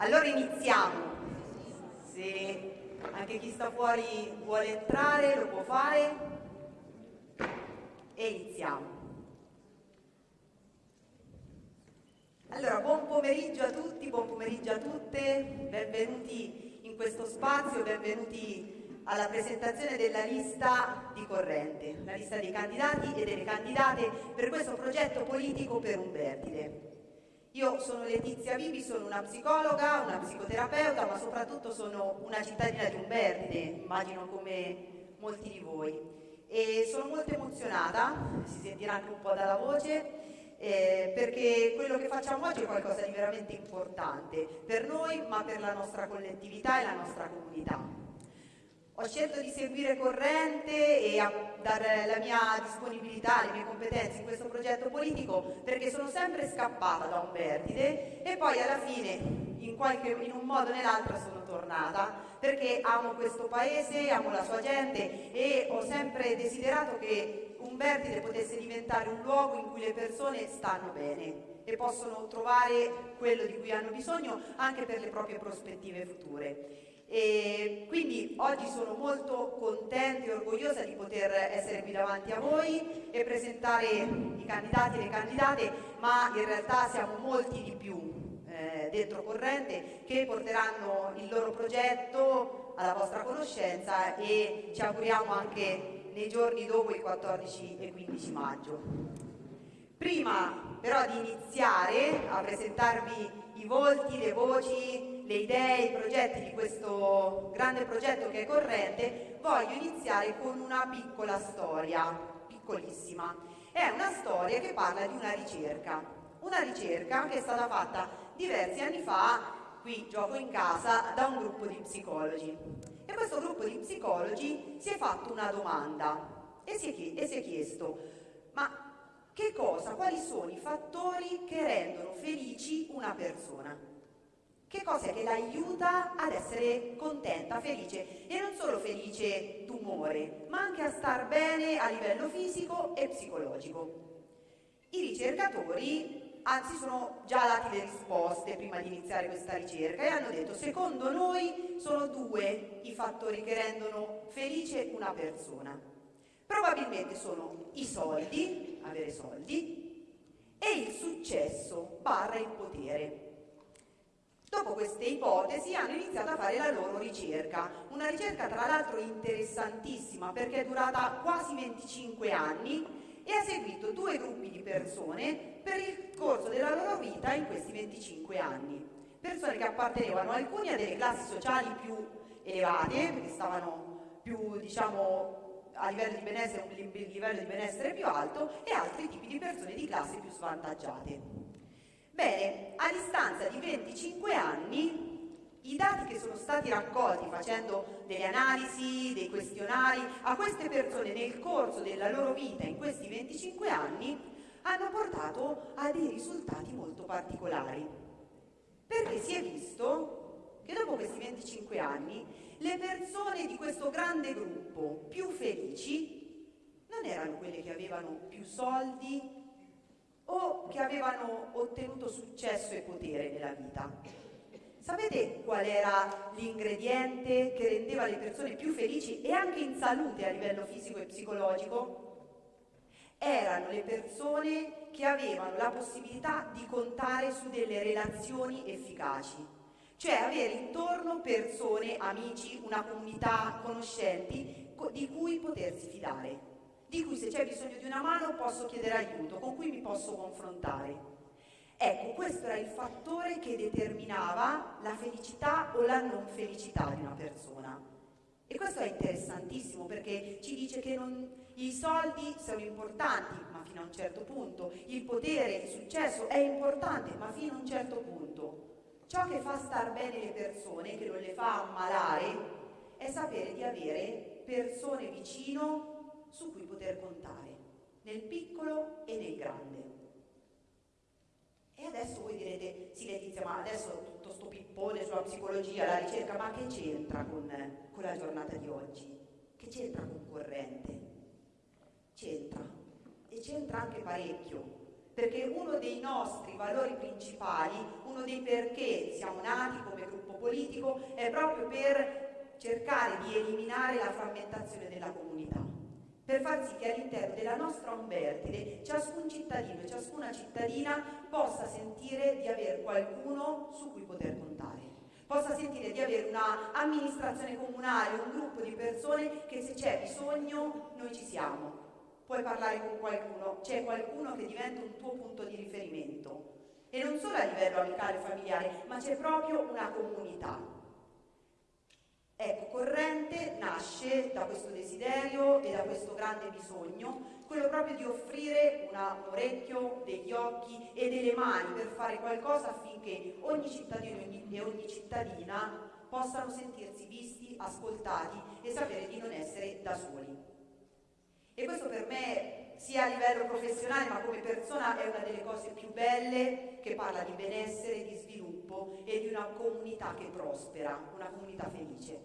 Allora iniziamo. Se anche chi sta fuori vuole entrare lo può fare. E iniziamo. Allora, buon pomeriggio a tutti, buon pomeriggio a tutte, benvenuti in questo spazio, benvenuti alla presentazione della lista di corrente, la lista dei candidati e delle candidate per questo progetto politico per Umbertide. Io sono Letizia Vivi, sono una psicologa, una psicoterapeuta, ma soprattutto sono una cittadina di Umbertide, immagino come molti di voi. E sono molto emozionata, si sentirà anche un po' dalla voce, eh, perché quello che facciamo oggi è qualcosa di veramente importante per noi, ma per la nostra collettività e la nostra comunità. Ho scelto di seguire corrente e a dare la mia disponibilità, le mie competenze in questo progetto politico perché sono sempre scappata da Umbertide e poi alla fine in, qualche, in un modo o nell'altro sono tornata perché amo questo paese, amo la sua gente e ho sempre desiderato che Umbertide potesse diventare un luogo in cui le persone stanno bene e possono trovare quello di cui hanno bisogno anche per le proprie prospettive future. E quindi oggi sono molto contenta e orgogliosa di poter essere qui davanti a voi e presentare i candidati e le candidate, ma in realtà siamo molti di più eh, dentro Corrente che porteranno il loro progetto alla vostra conoscenza e ci auguriamo anche nei giorni dopo il 14 e 15 maggio. Prima però di iniziare a presentarvi i volti, le voci, le idee, i progetti di questo grande progetto che è corrente, voglio iniziare con una piccola storia, piccolissima. È una storia che parla di una ricerca, una ricerca che è stata fatta diversi anni fa, qui gioco in casa, da un gruppo di psicologi. E questo gruppo di psicologi si è fatto una domanda e si è, e si è chiesto, ma che cosa, quali sono i fattori che rendono felici una persona? Che cosa che l'aiuta ad essere contenta, felice e non solo felice d'umore, ma anche a star bene a livello fisico e psicologico. I ricercatori, anzi sono già dati le risposte prima di iniziare questa ricerca e hanno detto secondo noi sono due i fattori che rendono felice una persona. Probabilmente sono i soldi, avere soldi, e il successo barra il potere. Dopo queste ipotesi hanno iniziato a fare la loro ricerca, una ricerca tra l'altro interessantissima perché è durata quasi 25 anni e ha seguito due gruppi di persone per il corso della loro vita in questi 25 anni. Persone che appartenevano alcuni a delle classi sociali più elevate, perché stavano più, diciamo, a livello di benessere, livello di benessere più alto, e altri tipi di persone di classi più svantaggiate. Bene, a distanza di 25 anni, i dati che sono stati raccolti facendo delle analisi, dei questionari a queste persone nel corso della loro vita in questi 25 anni hanno portato a dei risultati molto particolari. Perché si è visto che dopo questi 25 anni le persone di questo grande gruppo più felici non erano quelle che avevano più soldi, o che avevano ottenuto successo e potere nella vita. Sapete qual era l'ingrediente che rendeva le persone più felici e anche in salute a livello fisico e psicologico? Erano le persone che avevano la possibilità di contare su delle relazioni efficaci, cioè avere intorno persone, amici, una comunità, conoscenti di cui potersi fidare di cui se c'è bisogno di una mano posso chiedere aiuto, con cui mi posso confrontare. Ecco, questo era il fattore che determinava la felicità o la non felicità di una persona. E questo è interessantissimo perché ci dice che non, i soldi sono importanti, ma fino a un certo punto. Il potere, il successo è importante, ma fino a un certo punto. Ciò che fa star bene le persone, che non le fa ammalare, è sapere di avere persone vicino su cui poter contare, nel piccolo e nel grande. E adesso voi direte, sì Letizia, ma adesso tutto sto pippone sulla psicologia, la ricerca, ma che c'entra con, con la giornata di oggi? Che c'entra con corrente? C'entra, e c'entra anche parecchio, perché uno dei nostri valori principali, uno dei perché siamo nati come gruppo politico, è proprio per cercare di eliminare la frammentazione della comunità, per far sì che all'interno della nostra Umbertide ciascun cittadino e ciascuna cittadina possa sentire di avere qualcuno su cui poter contare possa sentire di avere un'amministrazione comunale, un gruppo di persone che se c'è bisogno noi ci siamo, puoi parlare con qualcuno, c'è qualcuno che diventa un tuo punto di riferimento. E non solo a livello amicale e familiare, ma c'è proprio una comunità. Ecco, Corrente nasce da questo desiderio e da questo grande bisogno, quello proprio di offrire una, un orecchio, degli occhi e delle mani per fare qualcosa affinché ogni cittadino e ogni cittadina possano sentirsi visti, ascoltati e sapere di non essere da soli. E questo per me, sia a livello professionale ma come persona, è una delle cose più belle che parla di benessere, di sviluppo e di una comunità che prospera, una comunità felice.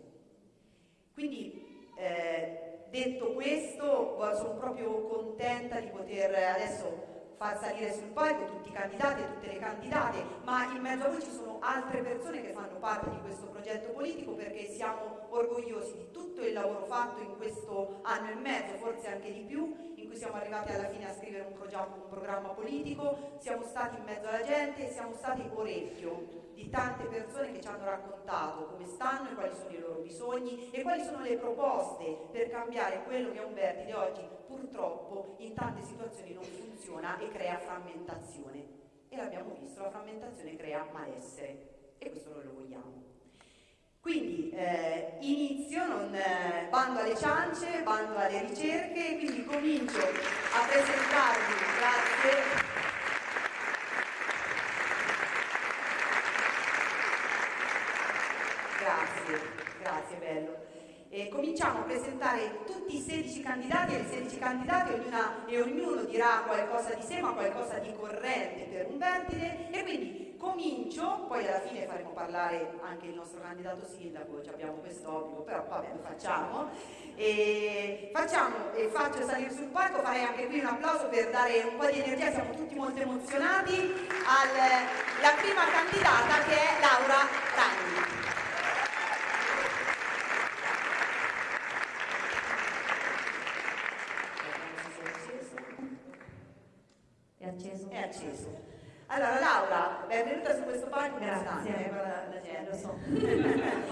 Quindi, eh, detto questo, sono proprio contenta di poter adesso far salire sul palco tutti i candidati e tutte le candidate, ma in mezzo a voi ci sono altre persone che fanno parte di questo progetto politico perché siamo orgogliosi di tutto il lavoro fatto in questo anno e mezzo, forse anche di più, cui siamo arrivati alla fine a scrivere un, un programma politico, siamo stati in mezzo alla gente e siamo stati orecchio di tante persone che ci hanno raccontato come stanno e quali sono i loro bisogni e quali sono le proposte per cambiare quello che Umberti di oggi purtroppo in tante situazioni non funziona e crea frammentazione. E l'abbiamo visto, la frammentazione crea malessere e questo noi lo vogliamo. Quindi eh, inizio, non, eh, bando alle ciance, bando alle ricerche, quindi comincio a presentarvi, grazie. Grazie, grazie bello. E cominciamo a presentare tutti i 16 candidati e le 16 candidate, ognuna, e ognuno dirà qualcosa di sé, ma qualcosa di corrente per un vertice. Comincio, poi alla fine faremo parlare anche il nostro candidato sindaco, abbiamo quest'obbligo, però vabbè lo facciamo. E facciamo e faccio salire sul palco, farei anche qui un applauso per dare un po' di energia, siamo tutti molto emozionati, alla prima candidata che è Laura Ragni. acceso. Allora Laura, benvenuta su questo palco. Grazie. Eh, la, la gente. Lo so,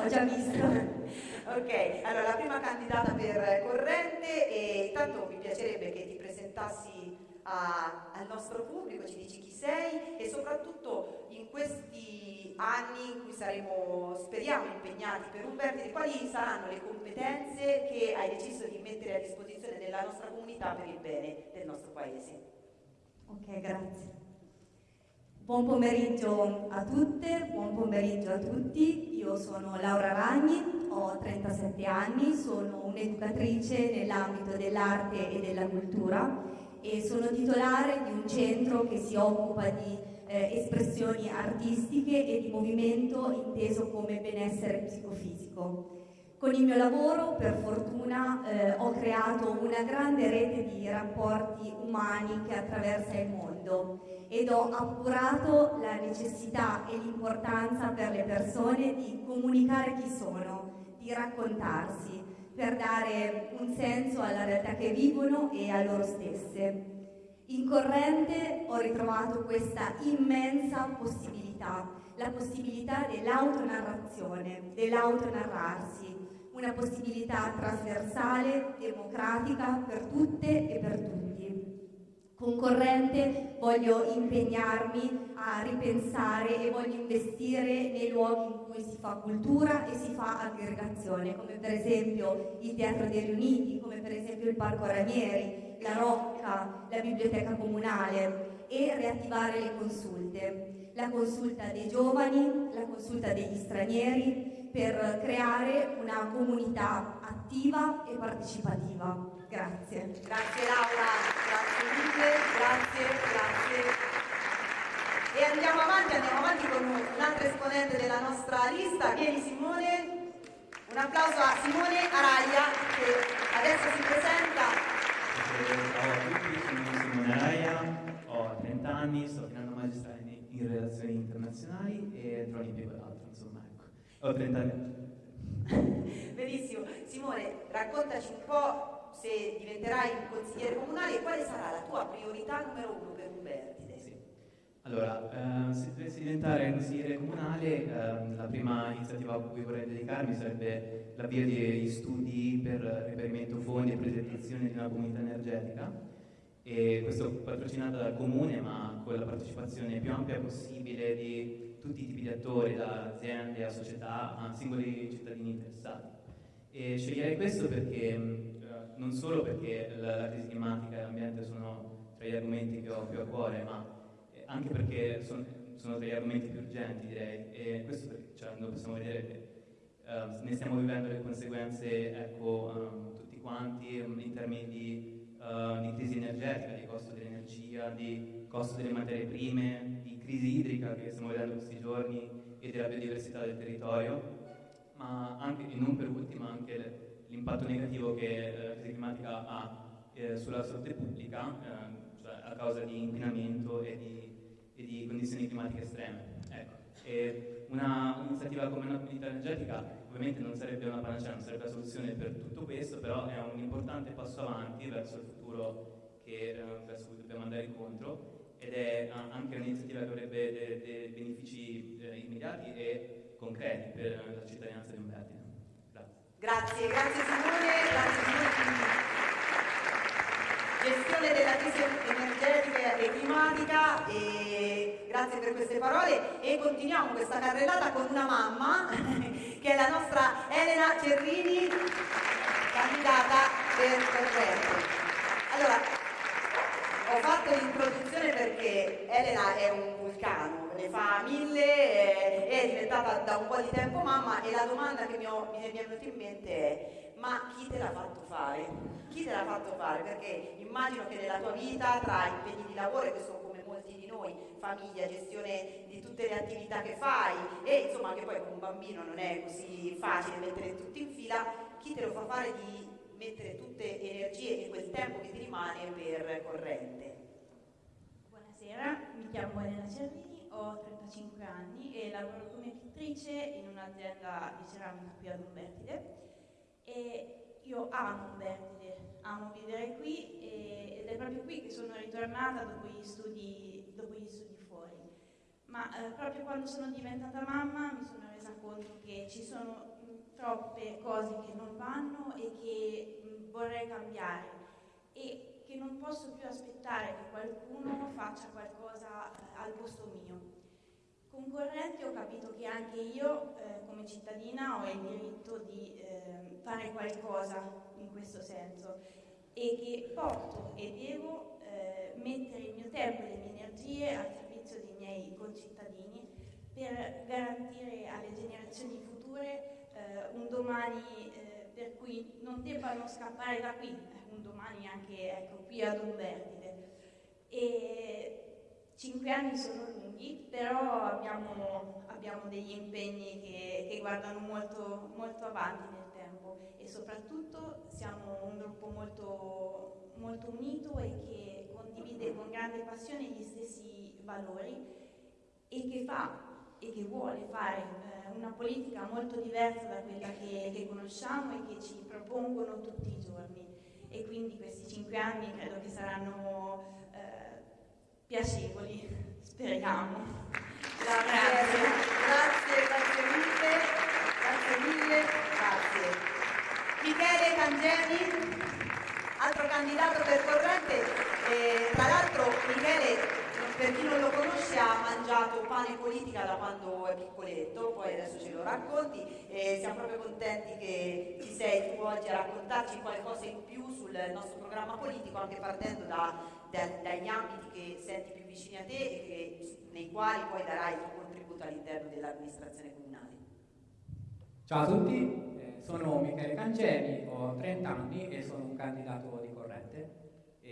ho già visto. Ok, allora la prima candidata per Corrente e intanto mi piacerebbe che ti presentassi a, al nostro pubblico, ci dici chi sei e soprattutto in questi anni in cui saremo, speriamo, impegnati per un vertice, quali saranno le competenze che hai deciso di mettere a disposizione della nostra comunità per il bene del nostro paese. Ok, grazie. Buon pomeriggio a tutte, buon pomeriggio a tutti. Io sono Laura Ragni, ho 37 anni, sono un'educatrice nell'ambito dell'arte e della cultura e sono titolare di un centro che si occupa di eh, espressioni artistiche e di movimento inteso come benessere psicofisico. Con il mio lavoro, per fortuna, eh, ho creato una grande rete di rapporti umani che attraversa il mondo ed ho appurato la necessità e l'importanza per le persone di comunicare chi sono, di raccontarsi, per dare un senso alla realtà che vivono e a loro stesse. In corrente ho ritrovato questa immensa possibilità, la possibilità dell'autonarrazione, dell'autonarrarsi, una possibilità trasversale, democratica per tutte e per tutti. Concorrente voglio impegnarmi a ripensare e voglio investire nei luoghi in cui si fa cultura e si fa aggregazione, come per esempio il Teatro dei Riuniti, come per esempio il Parco Ranieri, la Rocca, la Biblioteca Comunale e riattivare le consulte. La consulta dei giovani, la consulta degli stranieri, per creare una comunità attiva e partecipativa. Grazie. Grazie Laura, grazie mille, grazie, grazie. E andiamo avanti, andiamo avanti con un altro esponente della nostra lista. Vieni Simone. Un applauso a Simone Araglia che adesso si presenta. Ciao a tutti, sono Simone Araglia, ho 30 anni sto finendo magistrale in, in relazioni internazionali e trovo un impiego d'altro, insomma, ecco. Ho 30 anni. Benissimo. Simone, raccontaci un po' se diventerai consigliere comunale quale sarà la tua priorità numero uno per Umbertide. Sì. Allora, eh, se dovessi diventare consigliere comunale, eh, la prima iniziativa a cui vorrei dedicarmi sarebbe l'avvio di studi per reperimento fondi e progettazione di una comunità energetica e questo patrocinato dal comune ma con la partecipazione più ampia possibile di tutti i tipi di attori, da aziende a società a singoli cittadini interessati. E sceglierei questo perché, non solo perché la, la crisi climatica e l'ambiente sono tra gli argomenti che ho più a cuore, ma anche perché sono, sono tra gli argomenti più urgenti direi, e questo perché cioè, noi possiamo vedere che uh, ne stiamo vivendo le conseguenze ecco, um, tutti quanti in termini di uh, di crisi energetica, di costo dell'energia, di costo delle materie prime, di crisi idrica che stiamo vedendo questi giorni e della biodiversità del territorio, ma anche, e non per ultimo, anche l'impatto negativo che la crisi climatica ha eh, sulla salute pubblica, eh, cioè a causa di inquinamento e di, e di condizioni climatiche estreme. Ecco. Un'iniziativa come una comunità energetica ovviamente non sarebbe una panacea, non sarebbe la soluzione per tutto questo, però è un importante passo avanti verso il futuro che, eh, verso cui dobbiamo andare incontro ed è anche un'iniziativa che avrebbe dei, dei benefici eh, immediati e concreti per la cittadinanza di Umbertide. Grazie. Grazie, Simone, grazie Simone gestione della crisi energetica e climatica e grazie per queste parole e continuiamo questa carrellata con una mamma che è la nostra Elena Cerrini candidata per Corretto. Allora, ho fatto l'introduzione perché Elena è un vulcano, ne fa mille, è diventata da un po' di tempo mamma e la domanda che mi, ho, mi è venuta in mente è ma chi te l'ha fatto fare? chi te l'ha fatto fare? Perché immagino che nella tua vita, tra impegni di lavoro, che sono come molti di noi, famiglia, gestione di tutte le attività che fai, e insomma che poi con un bambino non è così facile mettere tutti in fila, chi te lo fa fare di mettere tutte le energie e quel tempo che ti rimane per corrente? Buonasera, mi chiamo Elena Cervini, ho 35 anni e lavoro come pittrice in un'azienda di ceramica qui ad Umbertide e io amo Umbertide, amo vivere qui e, ed è proprio qui che sono ritornata dopo gli studi, dopo gli studi fuori. Ma eh, proprio quando sono diventata mamma mi sono resa conto che ci sono troppe cose che non vanno e che mh, vorrei cambiare e che non posso più aspettare che qualcuno faccia qualcosa eh, al posto mio. Con Correnti ho capito che anche io, eh, come cittadina, ho il diritto di eh, fare qualcosa in questo senso e che posso e devo eh, mettere il mio tempo e le mie energie al servizio dei miei concittadini per garantire alle generazioni future eh, un domani eh, per cui non debbano scappare da qui, eh, un domani anche ecco, qui ad Umbertide. E Cinque anni sono lunghi, però abbiamo, abbiamo degli impegni che, che guardano molto, molto, avanti nel tempo e soprattutto siamo un gruppo molto, molto unito e che condivide con grande passione gli stessi valori e che fa e che vuole fare eh, una politica molto diversa da quella che, che conosciamo e che ci propongono tutti i giorni. E quindi questi cinque anni credo che saranno piacevoli, speriamo. Grazie, grazie, grazie mille, grazie mille, grazie. Michele Cangemi, altro candidato per corrente, eh, tra l'altro Michele per chi non lo conosce ha mangiato pane politica da quando è piccoletto, poi adesso ce lo racconti e siamo proprio contenti che ci sei tu oggi a raccontarci qualcosa in più sul nostro programma politico, anche partendo da, da, dagli ambiti che senti più vicini a te e che, nei quali poi darai il tuo contributo all'interno dell'amministrazione comunale. Ciao a tutti, eh, sono Michele Cancemi, ho 30 anni e sono un candidato di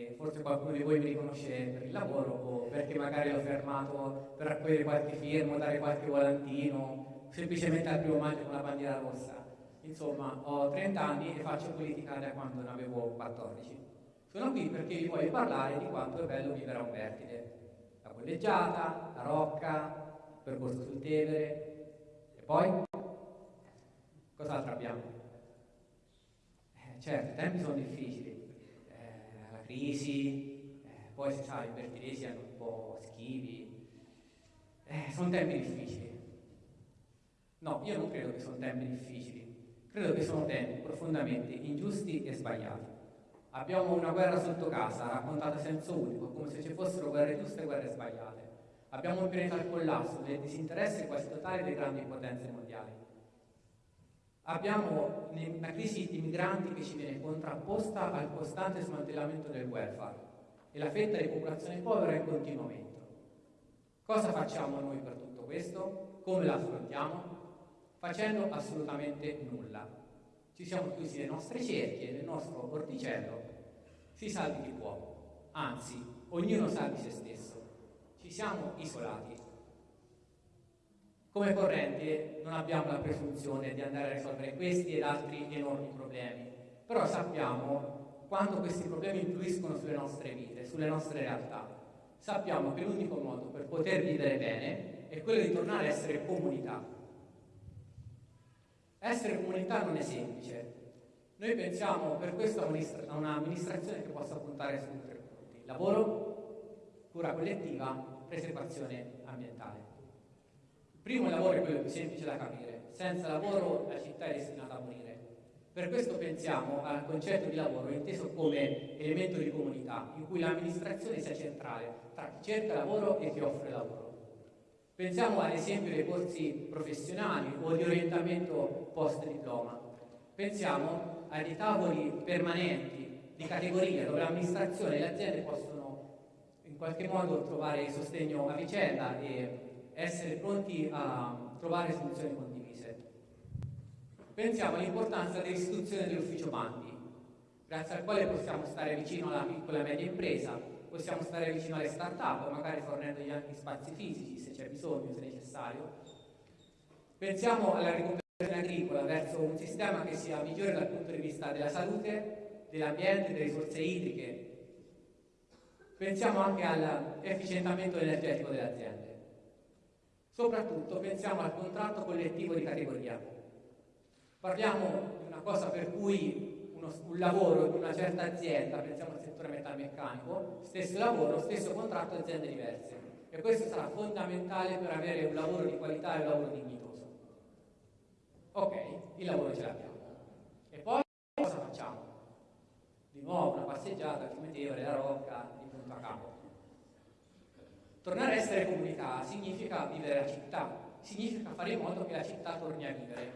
e forse qualcuno di voi mi riconosce per il lavoro o perché magari l'ho fermato per raccogliere qualche firma, dare qualche volantino, semplicemente al primo maggio con la bandiera rossa. Insomma, ho 30 anni e faccio politica da quando ne avevo 14. Sono qui perché vi voglio parlare di quanto è bello vivere a Umbertide. Da la collegiata, la rocca, il percorso sul Tevere e poi cos'altro abbiamo? Eh, certo, i tempi sono difficili, eh, crisi, eh, poi si sa, i bertiresi hanno un po' schivi, eh, sono tempi difficili. No, io non credo che sono tempi difficili, credo che sono tempi profondamente ingiusti e sbagliati. Abbiamo una guerra sotto casa, raccontata a senso unico, come se ci fossero guerre giuste e guerre sbagliate. Abbiamo un pianeta al collasso, del disinteresse quasi totale delle grandi potenze mondiali. Abbiamo una crisi di migranti che ci viene contrapposta al costante smantellamento del welfare e la fetta di popolazione povera è in continuo aumento. Cosa facciamo noi per tutto questo? Come la affrontiamo? Facendo assolutamente nulla. Ci siamo chiusi le nostre cerchie, nel nostro orticello, si salvi chi può, anzi, ognuno salvi se stesso. Ci siamo isolati. Come corrente non abbiamo la presunzione di andare a risolvere questi ed altri enormi problemi, però sappiamo quanto questi problemi influiscono sulle nostre vite, sulle nostre realtà. Sappiamo che l'unico modo per poter vivere bene è quello di tornare a essere comunità. Essere comunità non è semplice. Noi pensiamo per questo a un'amministrazione che possa puntare su tre punti. Lavoro, cura collettiva, preservazione ambientale. Primo lavoro è quello più semplice da capire. Senza lavoro la città è destinata a morire. Per questo pensiamo al concetto di lavoro inteso come elemento di comunità, in cui l'amministrazione sia centrale tra chi cerca lavoro e chi offre lavoro. Pensiamo ad esempio ai corsi professionali o di orientamento post diploma. Pensiamo ai tavoli permanenti di categoria dove l'amministrazione e le aziende possono in qualche modo trovare sostegno a vicenda e essere pronti a trovare soluzioni condivise. Pensiamo all'importanza dell'istituzione dell'ufficio bandi, grazie al quale possiamo stare vicino alla piccola e media impresa, possiamo stare vicino alle start-up, magari fornendogli anche spazi fisici se c'è bisogno, se necessario. Pensiamo alla riconversione agricola verso un sistema che sia migliore dal punto di vista della salute, dell'ambiente, delle risorse idriche. Pensiamo anche all'efficientamento energetico delle aziende. Soprattutto pensiamo al contratto collettivo di categoria. Parliamo di una cosa per cui uno, un lavoro in una certa azienda, pensiamo al settore metalmeccanico, stesso lavoro, stesso contratto, aziende diverse. E questo sarà fondamentale per avere un lavoro di qualità e un lavoro dignitoso. Ok, il lavoro ce l'abbiamo. E poi cosa facciamo? Di nuovo una passeggiata al cimitero, la rocca, di punto a capo. Tornare a essere comunità significa vivere la città, significa fare in modo che la città torni a vivere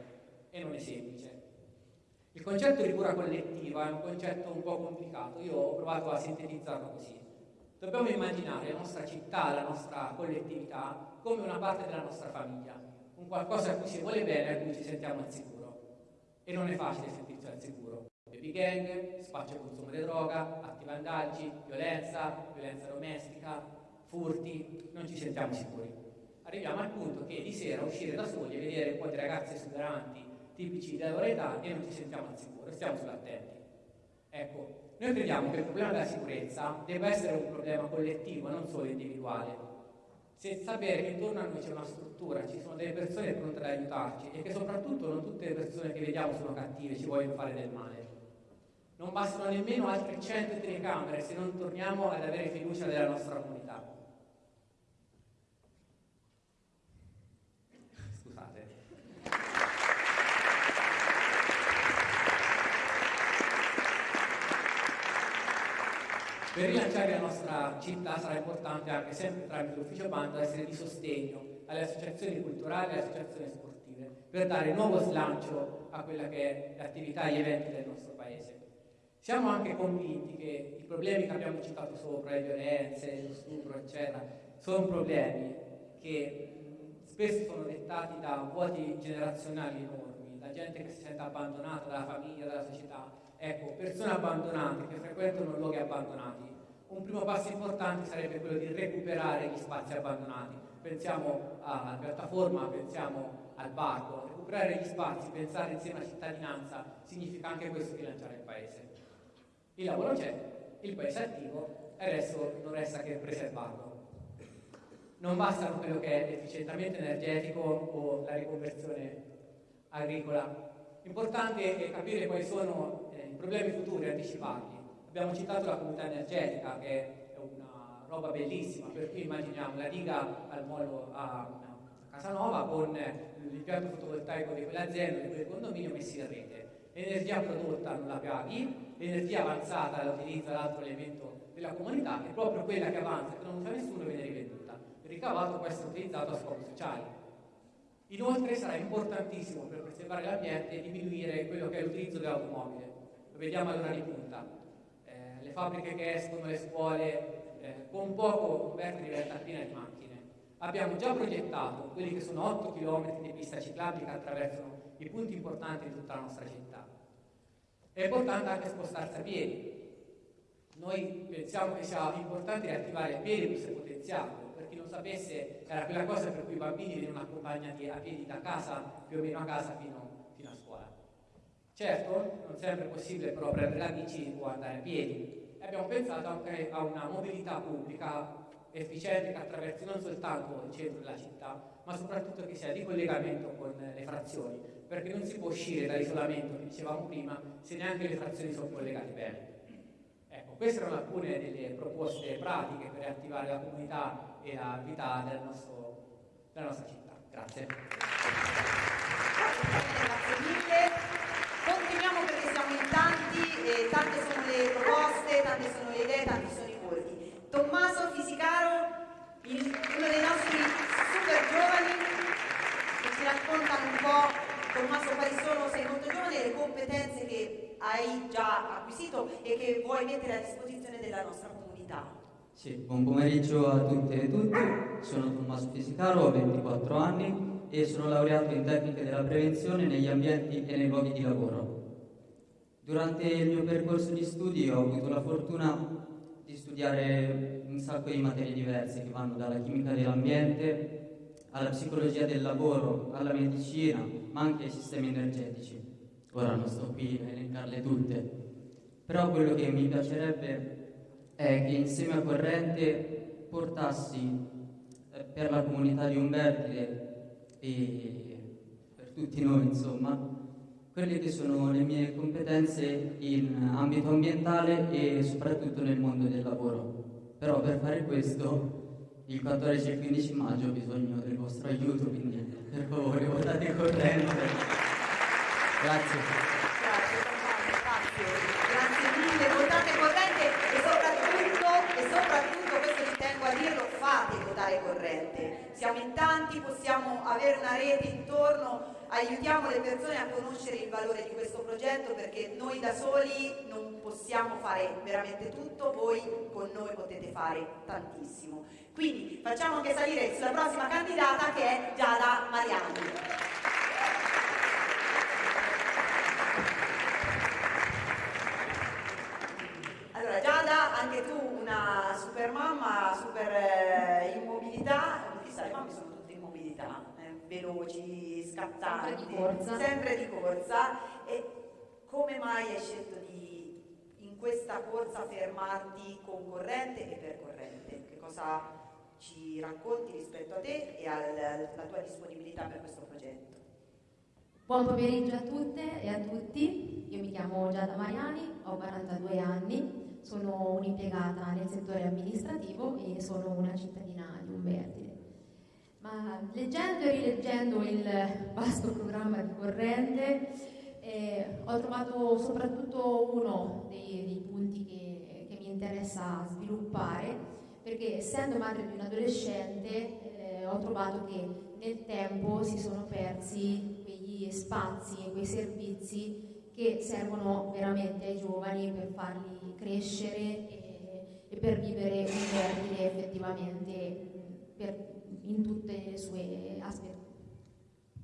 e non è semplice. Il concetto di cura collettiva è un concetto un po' complicato, io ho provato a sintetizzarlo così. Dobbiamo immaginare la nostra città, la nostra collettività come una parte della nostra famiglia, un qualcosa a cui si vuole bene e a cui ci sentiamo al sicuro. E non è facile sentirsi al sicuro. Baby gang, spaccio e consumo di droga, atti vandaggi, violenza, violenza domestica, furti, non ci sentiamo sicuri. Arriviamo al punto che di sera uscire da soli e vedere un po' di ragazze esuberanti tipici della loro età e non ci sentiamo al sicuro, stiamo sull'attenti. Ecco, noi crediamo che il problema della sicurezza debba essere un problema collettivo, non solo individuale. Se sapere che intorno a noi c'è una struttura, ci sono delle persone pronte ad aiutarci e che soprattutto non tutte le persone che vediamo sono cattive, ci vogliono fare del male. Non bastano nemmeno altre 100 telecamere se non torniamo ad avere fiducia nella nostra comunità. Per rilanciare la nostra città sarà importante anche sempre tramite l'ufficio banda essere di sostegno alle associazioni culturali e alle associazioni sportive per dare nuovo slancio a quella che è l'attività e gli eventi del nostro paese. Siamo anche convinti che i problemi che abbiamo citato sopra, le violenze, lo stupro, eccetera, sono problemi che spesso sono dettati da vuoti generazionali enormi, da gente che si sente abbandonata dalla famiglia, dalla società Ecco, persone abbandonate che frequentano luoghi abbandonati. Un primo passo importante sarebbe quello di recuperare gli spazi abbandonati. Pensiamo alla piattaforma, pensiamo al barco. Recuperare gli spazi, pensare insieme alla cittadinanza, significa anche questo rilanciare il paese. Il lavoro c'è, il paese è attivo e adesso non resta che preservarlo. non bastano quello che è l'efficientamento energetico o la riconversione agricola. Importante è capire quali sono eh, i problemi futuri, anticiparli. Abbiamo citato la comunità energetica, che è una roba bellissima, per cui immaginiamo la diga al molo a, Casanova con l'impianto fotovoltaico di quell'azienda, di quel condominio messi in rete. L'energia prodotta non la paghi, l'energia avanzata la utilizza l'altro elemento della comunità, è proprio quella che avanza, che non usa nessuno, viene rivenduta. Il ricavato può essere utilizzato a scopi sociali. Inoltre sarà importantissimo per preservare l'ambiente diminuire quello che è l'utilizzo dell'automobile. Lo vediamo all'ora di punta. Fabbriche che escono, le scuole, eh, con poco Umberto diventa piena di macchine. Abbiamo già progettato quelli che sono 8 km di pista ciclabile che attraversano i punti importanti di tutta la nostra città. È importante anche spostarsi a piedi. Noi pensiamo che sia importante riattivare il piedi se potenziato. Per chi non sapesse, era quella cosa per cui i bambini venivano accompagnati a piedi da casa, più o meno a casa, fino, fino a scuola. Certo, non sempre è possibile però prendere la bici o andare a piedi. Abbiamo pensato anche a una mobilità pubblica efficiente che attraversi non soltanto il centro della città, ma soprattutto che sia di collegamento con le frazioni, perché non si può uscire dall'isolamento che dicevamo prima se neanche le frazioni sono collegate bene. Ecco, queste erano alcune delle proposte pratiche per attivare la comunità e la vita del nostro, della nostra città. Grazie mille. Continuiamo perché siamo in tanti, e tante sono le proposte, tante sono le idee, tanti sono i voti. Tommaso Fisicaro, il, uno dei nostri super giovani, che ci racconta un po', Tommaso, quali sono, sei molto giovane, le competenze che hai già acquisito e che vuoi mettere a disposizione della nostra comunità. Sì, buon pomeriggio a tutte e tutti, sono Tommaso Fisicaro, ho 24 anni e sono laureato in tecniche della prevenzione negli ambienti e nei luoghi di lavoro. Durante il mio percorso di studi ho avuto la fortuna di studiare un sacco di materie diverse che vanno dalla chimica dell'ambiente alla psicologia del lavoro, alla medicina, ma anche ai sistemi energetici. Ora non sto qui a elencarle tutte, però quello che mi piacerebbe è che insieme a Corrente portassi eh, per la comunità di Umbertide e per tutti noi, insomma, quelle che sono le mie competenze in ambito ambientale e soprattutto nel mondo del lavoro. Però per fare questo il 14 e il 15 maggio ho bisogno del vostro aiuto, quindi per favore votate corrente. Grazie. Grazie, grazie, mille, votate corrente e soprattutto, e soprattutto, questo ci tengo a dirlo, fate votare corrente. Siamo in tanti, possiamo avere una rete intorno aiutiamo le persone a conoscere il valore di questo progetto perché noi da soli non possiamo fare veramente tutto, voi con noi potete fare tantissimo. Quindi facciamo anche salire sulla prossima candidata che è Giada Mariani. Allora Giada, anche tu una super mamma, super eh, immobilità, chissà le mamme sono tutte immobilità, veloci, scattanti, sempre di corsa. Sempre di corsa. E come mai hai scelto di in questa corsa fermarti con corrente e per corrente? Che cosa ci racconti rispetto a te e alla tua disponibilità per questo progetto? Buon pomeriggio a tutte e a tutti, io mi chiamo Giada Mariani, ho 42 anni, sono un'impiegata nel settore amministrativo e sono una cittadina di Umbertide. Ma leggendo e rileggendo il vasto programma di Corrente eh, ho trovato soprattutto uno dei, dei punti che, che, mi interessa sviluppare perché essendo madre di un adolescente eh, ho trovato che nel tempo si sono persi quegli spazi e quei servizi che servono veramente ai giovani per farli crescere e, e per vivere un termine effettivamente per in tutte le sue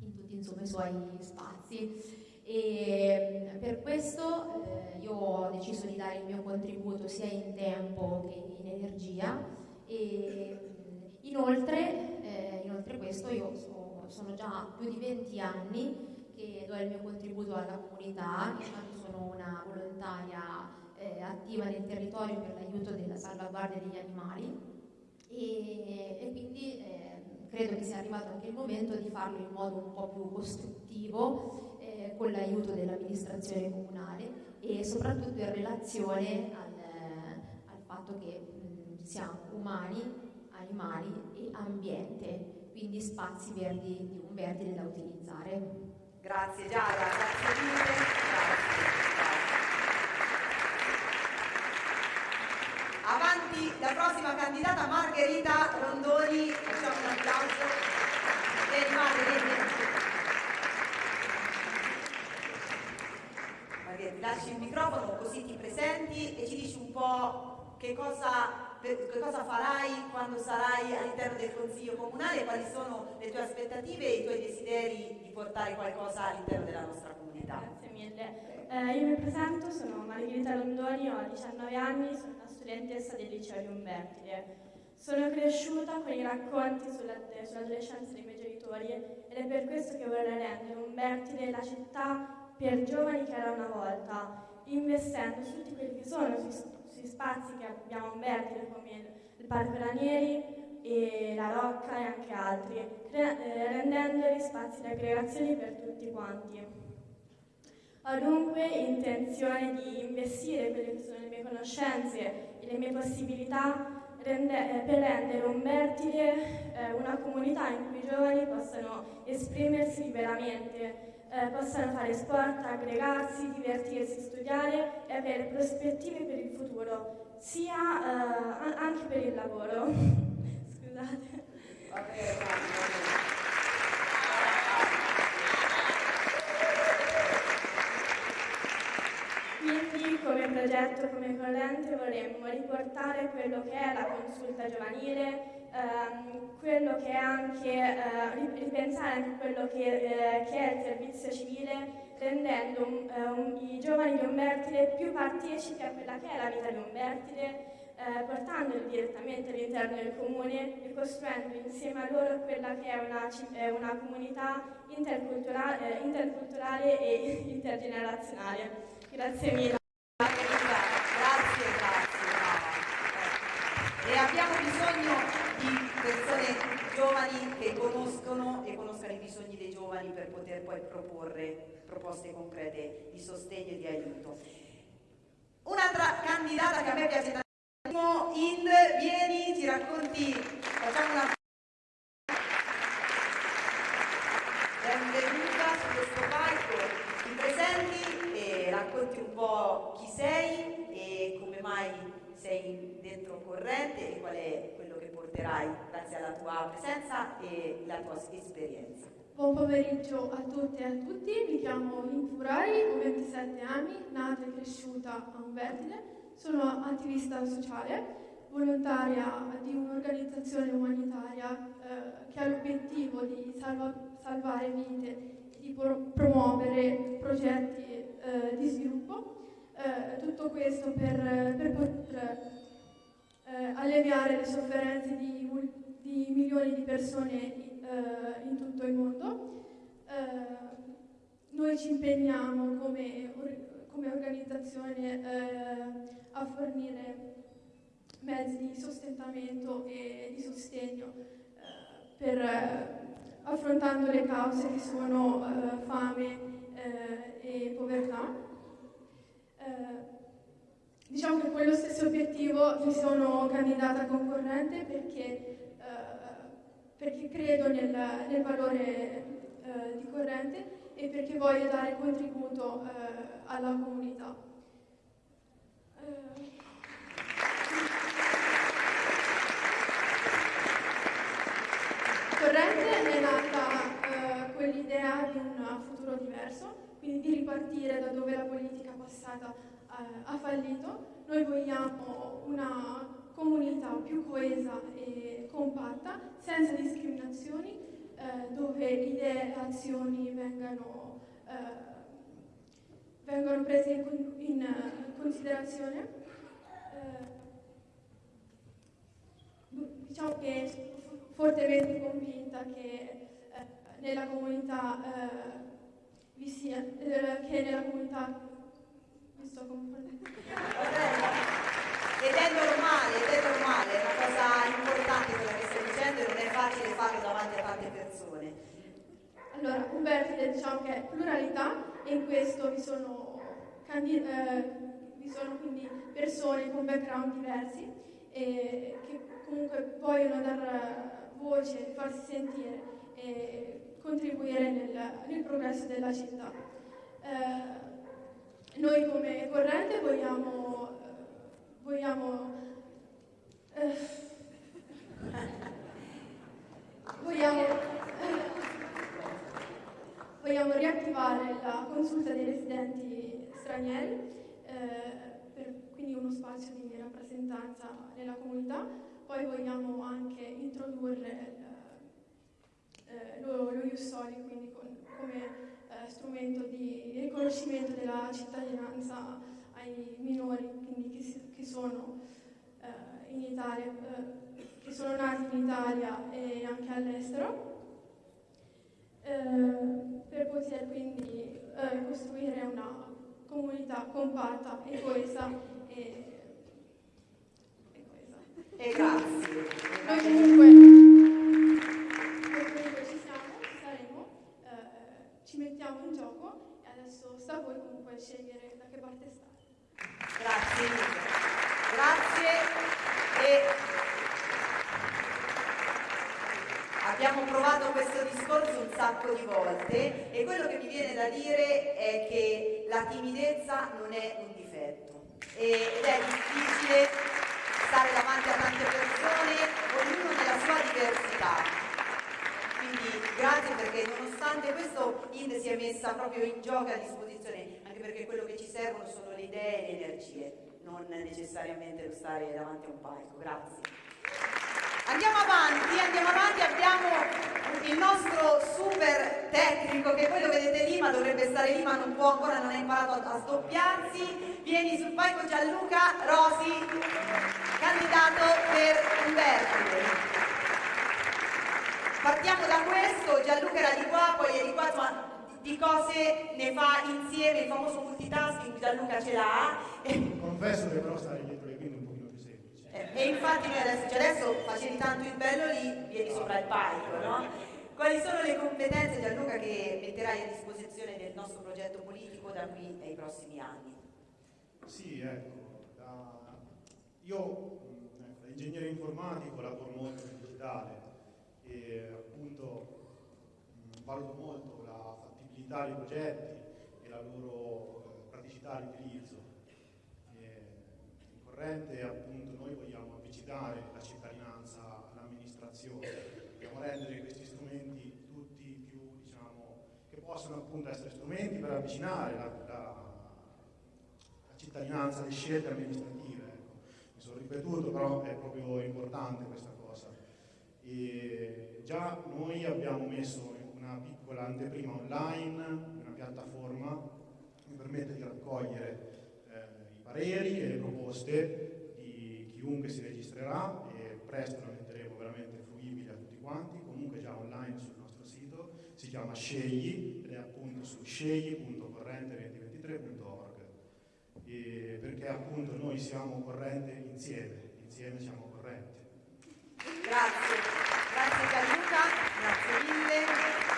in tutti insomma, i suoi spazi. E per questo eh, io ho deciso di dare il mio contributo sia in tempo che in energia e inoltre, eh, inoltre questo io so, sono già più di 20 anni che do il mio contributo alla comunità, intanto sono una volontaria eh, attiva nel territorio per l'aiuto della salvaguardia degli animali e, e quindi eh, credo che sia arrivato anche il momento di farlo in modo un po' più costruttivo eh, con l'aiuto dell'amministrazione comunale e soprattutto in relazione al, al fatto che mh, siamo umani, animali e ambiente, quindi spazi verdi di un verde da utilizzare. Grazie Giada, grazie mille. Grazie. Avanti la prossima candidata Margherita Rondoni, facciamo un applauso. Vieni Margherita, vieni. Margherita, ti lasci il microfono così ti presenti e ci dici un po' che cosa, che cosa farai quando sarai all'interno del Consiglio Comunale, quali sono le tue aspettative e i tuoi desideri di portare qualcosa all'interno della nostra comunità. Grazie mille. Eh, io mi presento, sono Margherita Rondoni, ho 19 anni, sono studentessa del liceo di Umbertide. Sono cresciuta con i racconti sull'adolescenza dei miei genitori ed è per questo che vorrei rendere Umbertide la città per giovani che era una volta, investendo su tutti quelli che sono sui, sui spazi che abbiamo a Umbertide come il Parco Ranieri e la Rocca e anche altri, eh, rendendoli spazi di aggregazione per tutti quanti. Ho dunque intenzione di investire quelle che sono le mie conoscenze e le mie possibilità rende, eh, per rendere Umbertide eh, una comunità in cui i giovani possano esprimersi liberamente, eh, possano fare sport, aggregarsi, divertirsi, studiare e avere prospettive per il futuro, sia eh, anche per il lavoro. Scusate. Quindi come progetto, come corrente vorremmo riportare quello che è la consulta giovanile, ehm, quello che è anche, eh, ripensare anche quello che, eh, che, è il servizio civile, rendendo um, um, i giovani di Umbertide più partecipi a quella che è la vita di Umbertide, eh, portandoli direttamente all'interno del comune e costruendo insieme a loro quella che è una, una comunità interculturale, eh, interculturale e intergenerazionale. Grazie mille. Grazie, grazie. E abbiamo bisogno di persone giovani che conoscono e conoscano i bisogni dei giovani per poter poi proporre proposte concrete di sostegno e di aiuto. Un'altra candidata che a me piace tantissimo, Ind, vieni, ci racconti, facciamo una benvenuta su questo palco, ti presenti e racconti un po' chi sei e come mai sei dentro corrente e qual è quello che porterai grazie alla tua presenza e la tua esperienza. Buon pomeriggio a tutte e a tutti, mi chiamo Furari, ho 27 anni, nata e cresciuta a Umbertide, sono attivista sociale, volontaria di un'organizzazione umanitaria eh, che ha l'obiettivo di salva salvare vite, di pro promuovere progetti eh, di sviluppo. Eh, tutto questo per, per poter eh, alleviare le sofferenze di, di, milioni di persone eh, in tutto il mondo. Eh, noi ci impegniamo come, come organizzazione eh, a fornire mezzi di sostentamento e di sostegno per, affrontando le cause che sono fame e povertà. Eh, diciamo che con lo stesso obiettivo mi sono candidata concorrente perché, eh, perché credo nel, nel valore eh, di corrente e perché voglio dare contributo eh, alla comunità. Eh, corrente è nata con l'idea di un futuro diverso, quindi di ripartire da dove la politica passata eh, ha fallito. Noi vogliamo una comunità più coesa e compatta, senza discriminazioni, eh, dove idee e azioni vengano, eh, vengono prese in, in considerazione. Eh, diciamo che sono fortemente convinta che eh, nella comunità eh, vi sia, eh, che nella comunità mi sto confondendo. ed è normale, ed è normale, è una cosa importante quella che stai dicendo e non è facile farlo davanti a tante persone. Allora, Umberto, diciamo che è pluralità e in questo vi sono, eh, vi sono quindi persone con background diversi eh, che comunque vogliono dar voce, farsi sentire e contribuire nel, nel progresso della città. Eh, noi come corrente vogliamo vogliamo, eh, vogliamo, vogliamo, riattivare la consulta dei residenti stranieri, eh, per, quindi uno spazio di rappresentanza nella comunità, poi vogliamo anche introdurre eh, lo, lo Jussoli, quindi con, come eh, strumento di riconoscimento della cittadinanza ai minori, quindi che, che sono eh, in Italia, eh, che sono nati in Italia e anche all'estero, eh, per poter quindi eh, costruire una comunità compatta e coesa e, e coesa. E grazie. Noi comunque ci mettiamo in gioco e adesso sta a voi comunque scegliere da che parte stare. Grazie. Grazie. E abbiamo provato questo discorso un sacco di volte e quello che mi viene da dire è che la timidezza non è un difetto ed è difficile stare davanti a tante persone, ognuno nella sua diversità quindi grazie perché nonostante questo Inde si è messa proprio in gioco a disposizione, anche perché quello che ci servono sono le idee e energie, non necessariamente stare davanti a un palco. Grazie. Andiamo avanti, andiamo avanti, abbiamo il nostro super tecnico che voi lo vedete lì ma dovrebbe stare lì ma non può ancora, non ha imparato a, sdoppiarsi. Vieni sul palco Gianluca Rosi, candidato per Umberto. Partiamo da questo, Gianluca era di qua, poi è di qua, ma di cose ne fa insieme, il famoso multitasking, Gianluca ce l'ha. Confesso che però stare dietro le quinte è un pochino più semplice. Eh, e infatti noi adesso, cioè adesso facevi tanto il bello lì, vieni sopra il palco, no? Quali sono le competenze Gianluca che metterai a disposizione del nostro progetto politico da qui ai prossimi anni? Sì, ecco, da... io ecco, da ingegnere informatico lavoro molto nel digitale, e appunto mh, valuto molto la fattibilità dei progetti e la loro eh, praticità di utilizzo. in corrente appunto noi vogliamo avvicinare la cittadinanza all'amministrazione, vogliamo rendere questi strumenti tutti più, diciamo, che possono appunto essere strumenti per avvicinare la, la, la cittadinanza alle scelte amministrative. Ecco. Mi sono ripetuto, però è proprio importante questa cosa. E già noi abbiamo messo una piccola anteprima online, una piattaforma che permette di raccogliere eh, i pareri e le proposte di chiunque si registrerà e presto la metteremo veramente fruibile a tutti quanti, comunque già online sul nostro sito, si chiama Scegli ed è appunto su scegli.corrente2023.org perché appunto noi siamo corrente insieme, insieme siamo correnti. Grazie, grazie Gianluca, grazie mille.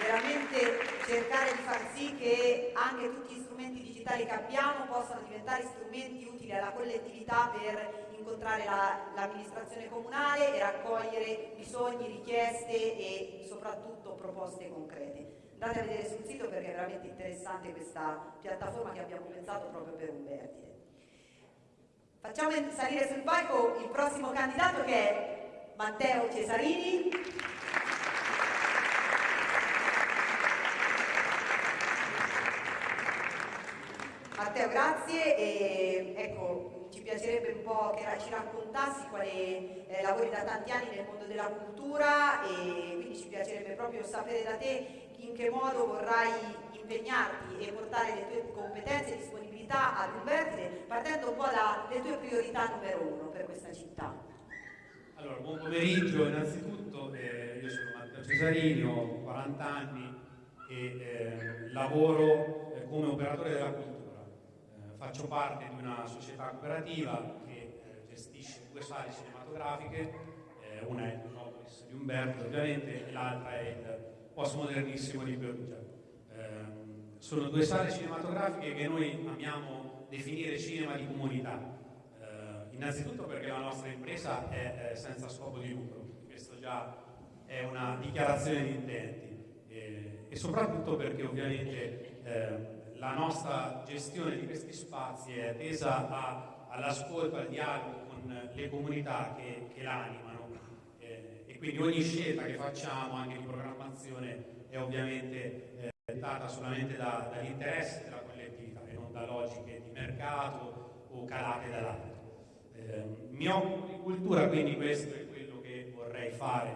Veramente cercare di far sì che anche tutti gli strumenti digitali che abbiamo possano diventare strumenti utili alla collettività per incontrare la, l'amministrazione comunale e raccogliere bisogni, richieste e soprattutto proposte concrete. Andate a vedere sul sito perché è veramente interessante questa piattaforma che abbiamo pensato proprio per Umberti. Facciamo salire sul palco il prossimo candidato che è Matteo Cesarini. Matteo, grazie. E, ecco, ci piacerebbe un po' che ci raccontassi quali eh, lavori da tanti anni nel mondo della cultura e quindi ci piacerebbe proprio sapere da te in che modo vorrai impegnarti e portare le tue competenze e disponibilità ad un vertice, partendo un po' dalle tue priorità numero uno per questa città. Allora, buon pomeriggio innanzitutto, eh, io sono Matteo Cesarini, ho 40 anni e eh, lavoro eh, come operatore della cultura. Eh, faccio parte di una società cooperativa che eh, gestisce due sale cinematografiche, eh, una è il Metropolis di Umberto ovviamente e l'altra è il postmodernissimo di Perugia. Eh, sono due sale cinematografiche che noi amiamo definire cinema di comunità. Eh, innanzitutto perché la nostra impresa è, è, senza scopo di lucro, questo già è una dichiarazione di intenti eh, e soprattutto perché ovviamente eh, la nostra gestione di questi spazi è tesa all'ascolto, al dialogo con le comunità che, che l'animano eh, e quindi ogni scelta che facciamo anche di programmazione è ovviamente eh, dettata solamente da, dall'interesse della collettività e non da logiche di mercato o calate dall'alto. Eh, mi occupo di cultura, quindi questo è quello che vorrei fare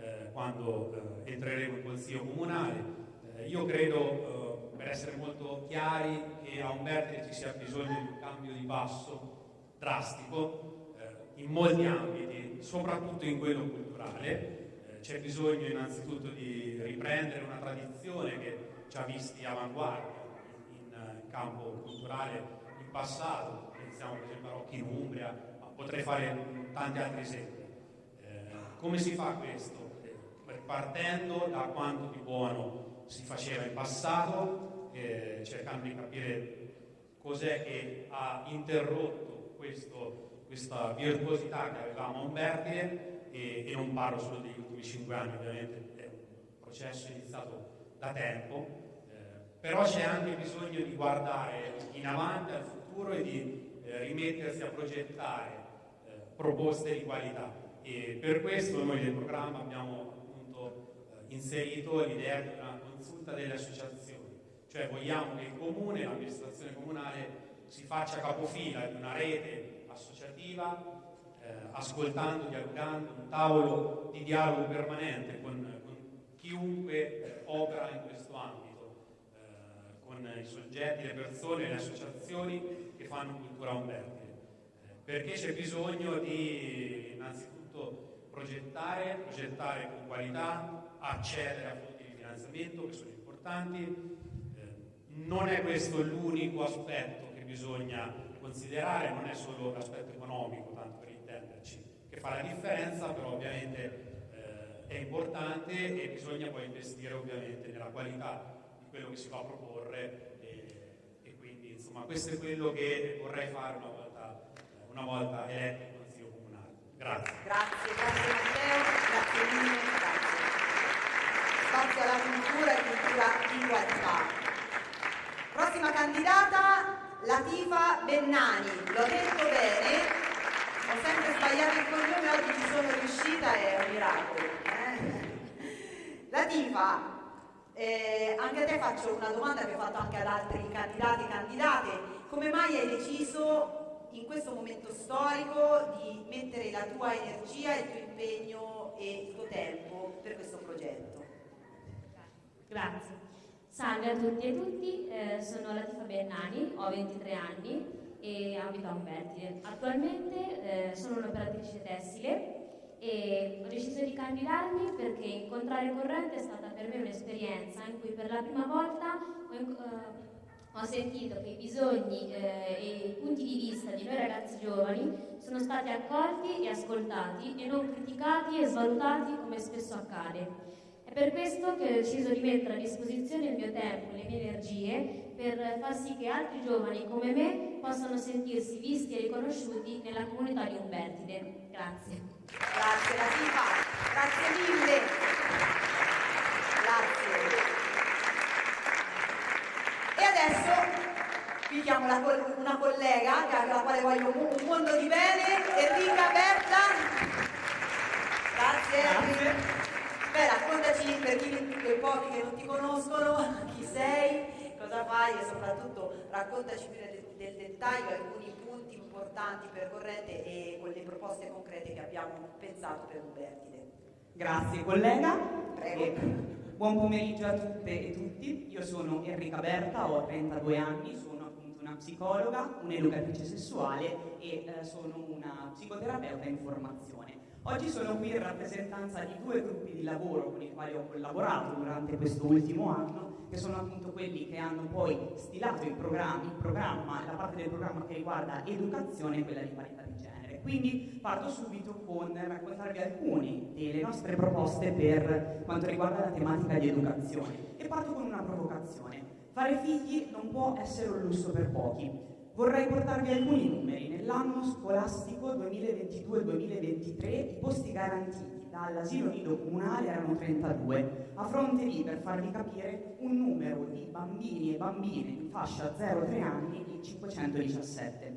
eh, quando eh, entreremo in consiglio comunale. Eh, io credo per essere molto chiari, che a Umberti ci sia bisogno di un cambio di passo drastico eh, in molti ambiti, soprattutto in quello culturale. Eh, c'è bisogno innanzitutto di riprendere una tradizione che ci ha visti avanguardia in, in, in campo culturale in passato, pensiamo per esempio a Rocchi in Umbria, ma potrei fare tanti altri esempi. Eh, come si fa questo? Eh, partendo da quanto di buono si faceva in passato, eh, cercando di capire cos'è che ha interrotto questo, questa virtuosità che avevamo a Umbertide e, e, non parlo solo degli ultimi cinque anni, ovviamente è un processo iniziato da tempo, eh, però c'è anche bisogno di guardare in avanti al futuro e di eh, rimettersi a progettare eh, proposte di qualità. E per questo noi nel programma abbiamo appunto eh, inserito l'idea di una consulta delle associazioni cioè vogliamo che il comune, l'amministrazione comunale si faccia capofila di una rete associativa, eh, ascoltando, dialogando, un tavolo di dialogo permanente con, con chiunque opera in questo ambito, eh, con i soggetti, le persone, le associazioni che fanno cultura umbertide. Eh, perché c'è bisogno di innanzitutto progettare, progettare con qualità, accedere a finanziamento che sono importanti, non è questo l'unico aspetto che bisogna considerare, non è solo l'aspetto economico, tanto per intenderci, che fa la differenza, però ovviamente eh, è importante e bisogna poi investire ovviamente nella qualità di quello che si va a proporre e, e quindi insomma questo è quello che vorrei fare una volta, una volta eletto in Consiglio Comunale. Grazie. Grazie, grazie Matteo, grazie mille, grazie. Spazio alla cultura e cultura di qualità. Prossima candidata, Latifa Bennani. L'ho detto bene, ho sempre sbagliato il cognome, oggi ci sono riuscita, è un miracolo. Eh? Latifa, eh, anche a te faccio una domanda che ho fatto anche ad altri candidati e candidate. Come mai hai deciso in questo momento storico di mettere la tua energia, il tuo impegno e il tuo tempo per questo progetto? Grazie. Salve a tutti e tutti, eh, sono Latifa Bennani, ho 23 anni e abito a Umbertide. Attualmente eh, sono un'operatrice tessile e ho deciso di candidarmi perché incontrare Corrente è stata per me un'esperienza in cui per la prima volta ho, eh, ho sentito che i bisogni eh, e i punti di vista di noi ragazzi giovani sono stati accolti e ascoltati e non criticati e svalutati come spesso accade per questo che ho deciso di mettere a disposizione il mio tempo e le mie energie per far sì che altri giovani come me possano sentirsi visti e riconosciuti nella comunità di Umbertide. Grazie. Grazie Latifa, grazie mille. Grazie. E adesso vi chiamo una collega alla quale voglio un mondo di bene, Enrica Berta. Grazie. grazie. Beh, raccontaci per chi, quei pochi che non ti conoscono, chi sei, cosa fai e soprattutto raccontaci più nel, nel dettaglio alcuni punti importanti per Corrente e con le proposte concrete che abbiamo pensato per Umbertide. Grazie collega. Prego. E buon pomeriggio a tutte e tutti. Io sono Enrica Berta, ho 32 anni, sono appunto una psicologa, un'educatrice sessuale e eh, sono una psicoterapeuta in formazione. Oggi sono qui in rappresentanza di due gruppi di lavoro con i quali ho collaborato durante questo ultimo anno, che sono appunto quelli che hanno poi stilato il programma, il programma la parte del programma che riguarda educazione e quella di parità di genere. Quindi parto subito con raccontarvi alcune delle nostre proposte per quanto riguarda la tematica di educazione e parto con una provocazione. Fare figli non può essere un lusso per pochi. Vorrei portarvi alcuni numeri. Nell'anno scolastico 2022-2023 i posti garantiti dall'asilo nido comunale erano 32, a fronte di, per farvi capire, un numero di bambini e bambine in fascia 0-3 anni di 517.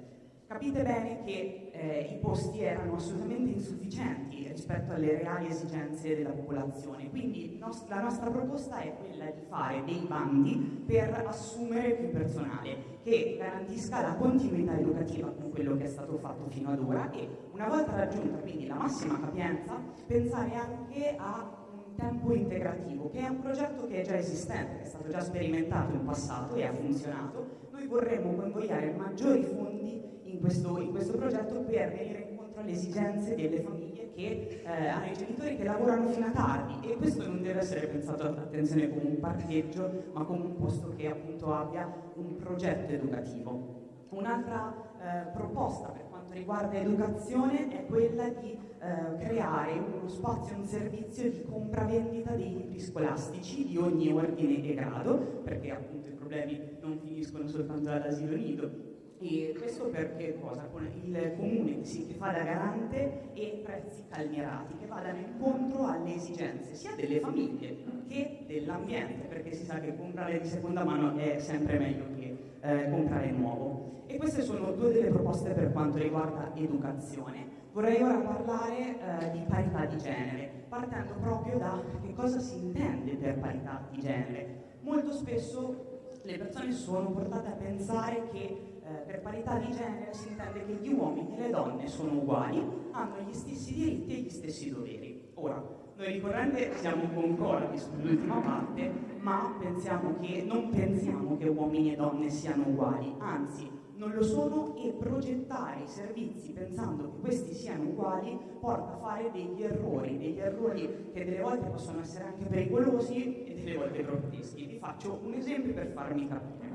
Capite bene che eh, i posti erano assolutamente insufficienti rispetto alle reali esigenze della popolazione, quindi nos- la nostra proposta è quella di fare dei bandi per assumere più personale che garantisca la continuità educativa con quello che è stato fatto fino ad ora e una volta raggiunta quindi la massima capienza pensare anche a un tempo integrativo che è un progetto che è già esistente, che è stato già sperimentato in passato e ha funzionato. Noi vorremmo convogliare maggiori fondi in questo, in questo progetto per venire incontro alle esigenze delle famiglie che eh, hanno i genitori che lavorano fino a tardi e questo non deve essere pensato attenzione come un parcheggio ma come un posto che appunto abbia un progetto educativo. Un'altra eh, proposta per quanto riguarda educazione è quella di eh, creare uno spazio, un servizio di compravendita dei libri scolastici di ogni ordine e grado, perché appunto i problemi non finiscono soltanto all'asilo nido, e questo perché cosa? Con il comune sì, che fa da garante e prezzi calmierati che vadano incontro alle esigenze sia delle famiglie che dell'ambiente, perché si sa che comprare di seconda mano è sempre meglio che eh, comprare nuovo. E queste sono due delle proposte per quanto riguarda educazione. Vorrei ora parlare eh, di parità di genere, partendo proprio da che cosa si intende per parità di genere. Molto spesso le persone sono portate a pensare che per parità di genere si intende che gli uomini e le donne sono uguali, hanno gli stessi diritti e gli stessi doveri. Ora, noi ricorrente siamo concordi sull'ultima parte, ma pensiamo che, non pensiamo che uomini e donne siano uguali, anzi non lo sono e progettare i servizi pensando che questi siano uguali porta a fare degli errori, degli errori che delle volte possono essere anche pericolosi e delle volte grotteschi. Vi faccio un esempio per farmi capire.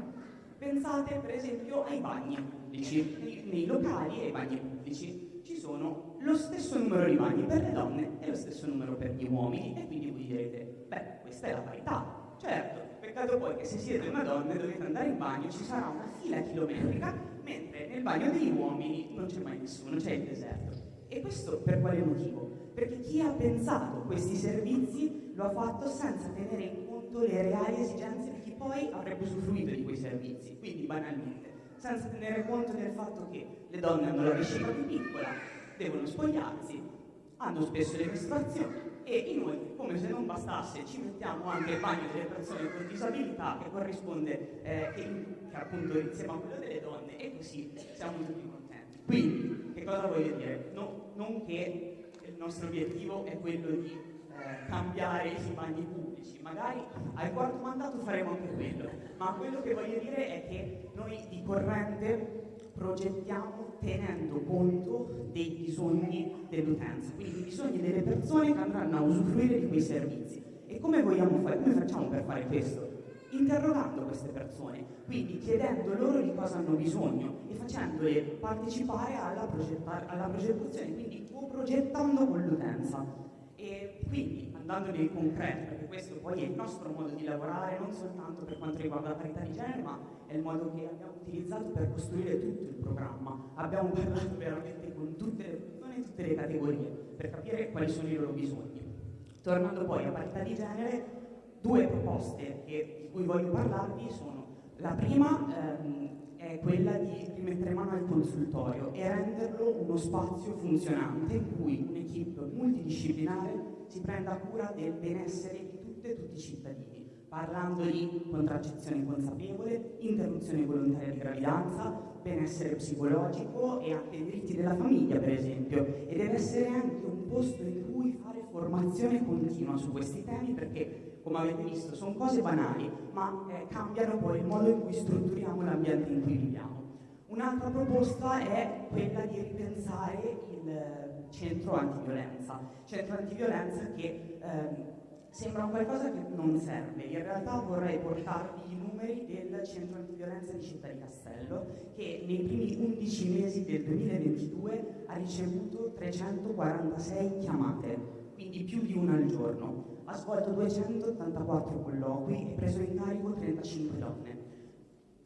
Pensate per esempio ai bagni pubblici, nei, nei locali e ai bagni pubblici ci sono lo stesso numero di bagni per le donne e lo stesso numero per gli uomini e quindi voi direte, beh, questa è la parità. Certo, peccato poi che se siete una donna e dovete andare in bagno ci sarà una fila chilometrica, mentre nel bagno degli uomini non c'è mai nessuno, c'è il deserto. E questo per quale motivo? Perché chi ha pensato questi servizi lo ha fatto senza tenere in conto le reali esigenze di chi poi avrebbe usufruito di quei servizi, quindi banalmente, senza tenere conto del fatto che le donne hanno la vescica più piccola, devono spogliarsi, hanno spesso le mestruazioni e inoltre, come se non bastasse, ci mettiamo anche il bagno delle persone con disabilità che corrisponde, eh, che, che appunto insieme a quello delle donne e così siamo tutti contenti. Quindi, che cosa voglio dire? No, non che il nostro obiettivo è quello di cambiare i bagni pubblici, magari al quarto mandato faremo anche quello, ma quello che voglio dire è che noi di corrente progettiamo tenendo conto dei bisogni dell'utenza, quindi i bisogni delle persone che andranno a usufruire di quei servizi. E come vogliamo fare? Come facciamo per fare questo? Interrogando queste persone, quindi chiedendo loro di cosa hanno bisogno e facendole partecipare alla, alla progettazione, quindi co-progettando con l'utenza. E quindi, andando nel concreto, perché questo poi è il nostro modo di lavorare, non soltanto per quanto riguarda la parità di genere, ma è il modo che abbiamo utilizzato per costruire tutto il programma. Abbiamo parlato veramente con tutte le persone tutte le categorie, per capire quali sono i loro bisogni. Tornando poi a parità di genere, due proposte che, di cui voglio parlarvi sono la prima ehm, è quella di rimettere mano al consultorio e renderlo uno spazio funzionante in cui un'equipe multidisciplinare si prenda cura del benessere di tutte e tutti i cittadini, parlando di contraccezione consapevole, interruzione volontaria di gravidanza, benessere psicologico e anche i diritti della famiglia, per esempio, e deve essere anche un posto in cui formazione continua su questi temi perché come avete visto, sono cose banali, ma eh, cambiano poi il modo in cui strutturiamo l'ambiente in cui viviamo. Un'altra proposta è quella di ripensare il centro antiviolenza, centro antiviolenza che eh, Sembra qualcosa che non serve, in realtà vorrei portarvi i numeri del centro antiviolenza di Città di Castello che nei primi 11 mesi del 2022 ha ricevuto 346 chiamate, quindi più di una al giorno. Ha svolto 284 colloqui e preso in carico 35 donne.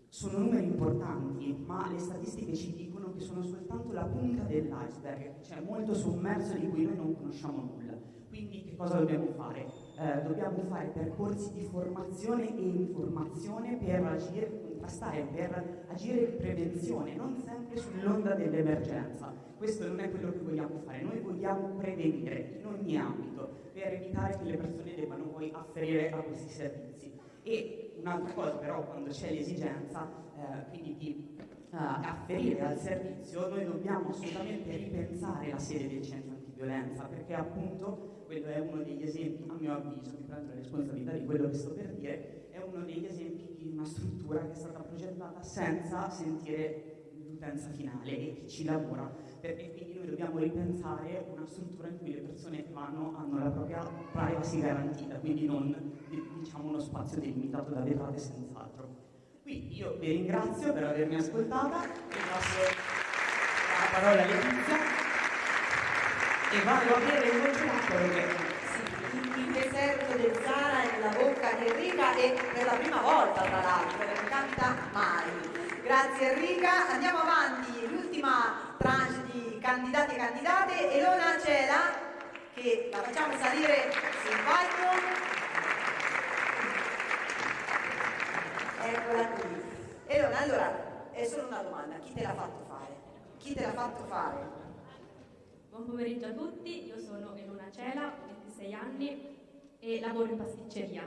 Sono numeri importanti, ma le statistiche ci dicono che sono soltanto la punta dell'iceberg, c'è molto sommerso di cui noi non conosciamo nulla. Quindi che cosa dobbiamo fare? Eh, dobbiamo fare percorsi di formazione e informazione per agire, contrastare, per agire in prevenzione, non sempre sull'onda dell'emergenza. Questo non è quello che vogliamo fare, noi vogliamo prevenire in ogni ambito per evitare che le persone debbano poi afferire a questi servizi. E un'altra cosa però quando c'è l'esigenza eh, quindi di uh, afferire al servizio noi dobbiamo assolutamente ripensare la sede del centro antiviolenza perché appunto quello è uno degli esempi a mio avviso mi prendo la responsabilità di quello che sto per dire uno degli esempi di una struttura che è stata progettata senza sentire l'utenza finale e chi ci lavora perché quindi noi dobbiamo ripensare una struttura in cui le persone che vanno hanno la propria privacy garantita, quindi non diciamo uno spazio delimitato da vetrate senz'altro. Quindi io vi ringrazio per avermi ascoltata, vi passo la parola a Letizia e vado a bere il congelatore perché Zara è nella bocca di Enrica e per la prima volta tra l'altro, non capita mai. Grazie Enrica, andiamo avanti, l'ultima tranche di candidati e candidate, Elona Cela, che la facciamo salire sul palco. Eccola qui. Elona, allora, è solo una domanda, chi te l'ha fatto fare? Chi te l'ha fatto fare? Buon pomeriggio a tutti, io sono Elona Cela, ho 26 anni e lavoro in pasticceria.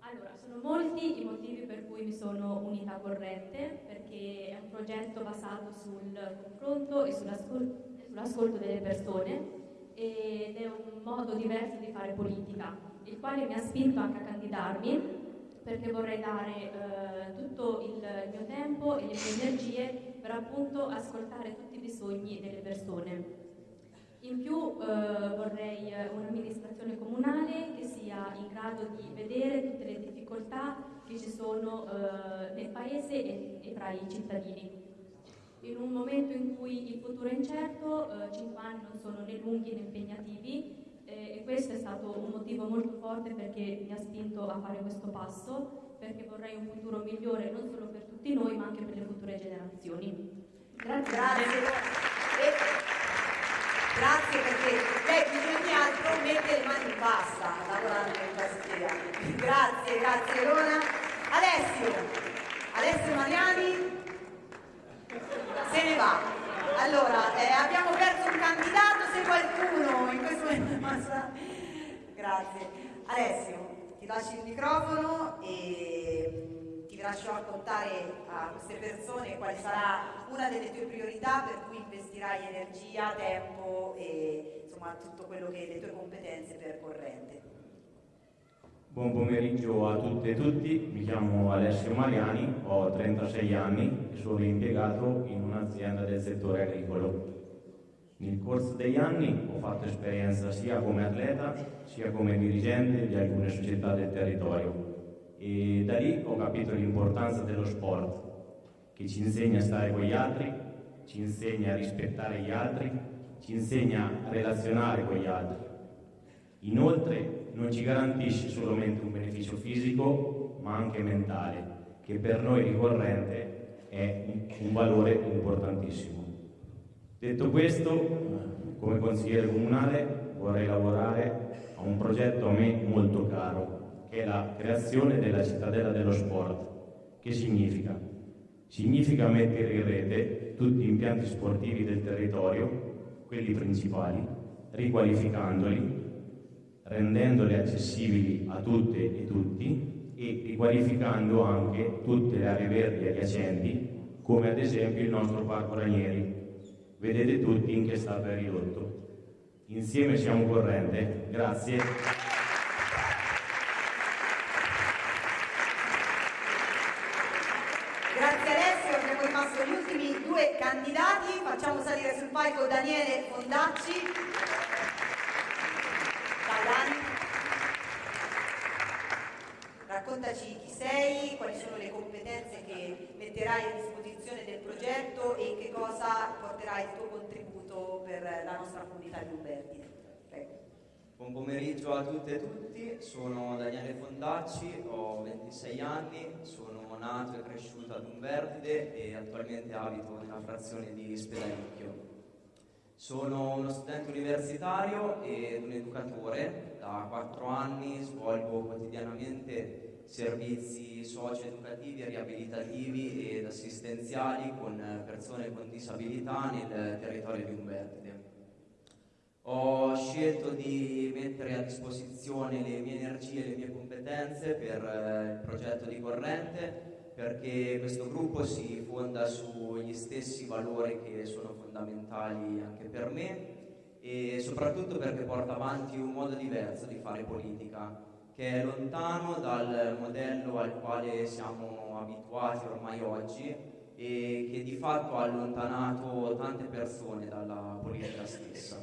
Allora, sono molti i motivi per cui mi sono unita a Corrente, perché è un progetto basato sul confronto e sull'ascolto delle persone ed è un modo diverso di fare politica, il quale mi ha spinto anche a candidarmi perché vorrei dare eh, tutto il mio tempo e le mie energie per appunto ascoltare tutti i bisogni delle persone. In più eh, vorrei eh, un'amministrazione comunale che sia in grado di vedere tutte le difficoltà che ci sono eh, nel paese e, e, tra i cittadini. In un momento in cui il futuro è incerto, eh, 5 anni non sono né lunghi né impegnativi eh, e questo è stato un motivo molto forte perché mi ha spinto a fare questo passo, perché vorrei un futuro migliore non solo per tutti noi ma anche per le future generazioni. Grazie. Grazie. Grazie perché lei più di ogni altro mette le mani in pasta lavorando in pasticceria. Grazie, grazie Rona. Alessio, Alessio Mariani se ne va. Allora, eh, abbiamo perso un candidato, se qualcuno in questo momento... Grazie. Alessio, ti lascio il microfono e lascio raccontare a queste persone quale sarà una delle tue priorità per cui investirai energia, tempo e insomma tutto quello che le tue competenze per corrente. Buon pomeriggio a tutte e tutti, mi chiamo Alessio Mariani, ho 36 anni e sono impiegato in un'azienda del settore agricolo. Nel corso degli anni ho fatto esperienza sia come atleta sia come dirigente di alcune società del territorio e da lì ho capito l'importanza dello sport, che ci insegna a stare con gli altri, ci insegna a rispettare gli altri, ci insegna a relazionare con gli altri. Inoltre non ci garantisce solamente un beneficio fisico, ma anche mentale, che per noi ricorrente è un valore importantissimo. Detto questo, come consigliere comunale vorrei lavorare a un progetto a me molto caro, che è la creazione della cittadella dello sport. Che significa? Significa mettere in rete tutti gli impianti sportivi del territorio, quelli principali, riqualificandoli, rendendoli accessibili a tutte e tutti e riqualificando anche tutte le aree verdi adiacenti, come ad esempio il nostro Parco Ranieri. Vedete tutti in che stato è ridotto. Insieme siamo corrente. Grazie. due candidati, facciamo palco Daniele Fondacci. Ciao Dani. raccontaci chi sei, quali sono le competenze che metterai a disposizione del progetto e che cosa porterai il tuo contributo per la nostra comunità di Umbertide. Prego. Buon pomeriggio a tutte e tutti, sono Daniele Fondacci, ho 26 anni, sono nato e cresciuto ad Umbertide e attualmente abito nella frazione di Spedalicchio. Sono uno studente universitario ed un educatore, da 4 anni svolgo quotidianamente servizi socio-educativi, riabilitativi ed assistenziali con persone con disabilità nel territorio di Umbertide. Ho scelto di mettere a disposizione le mie energie e le mie competenze per il progetto di Corrente perché questo gruppo si fonda sugli stessi valori che sono fondamentali anche per me e soprattutto perché porta avanti un modo diverso di fare politica che è lontano dal modello al quale siamo abituati ormai oggi e che di fatto ha allontanato tante persone dalla politica stessa.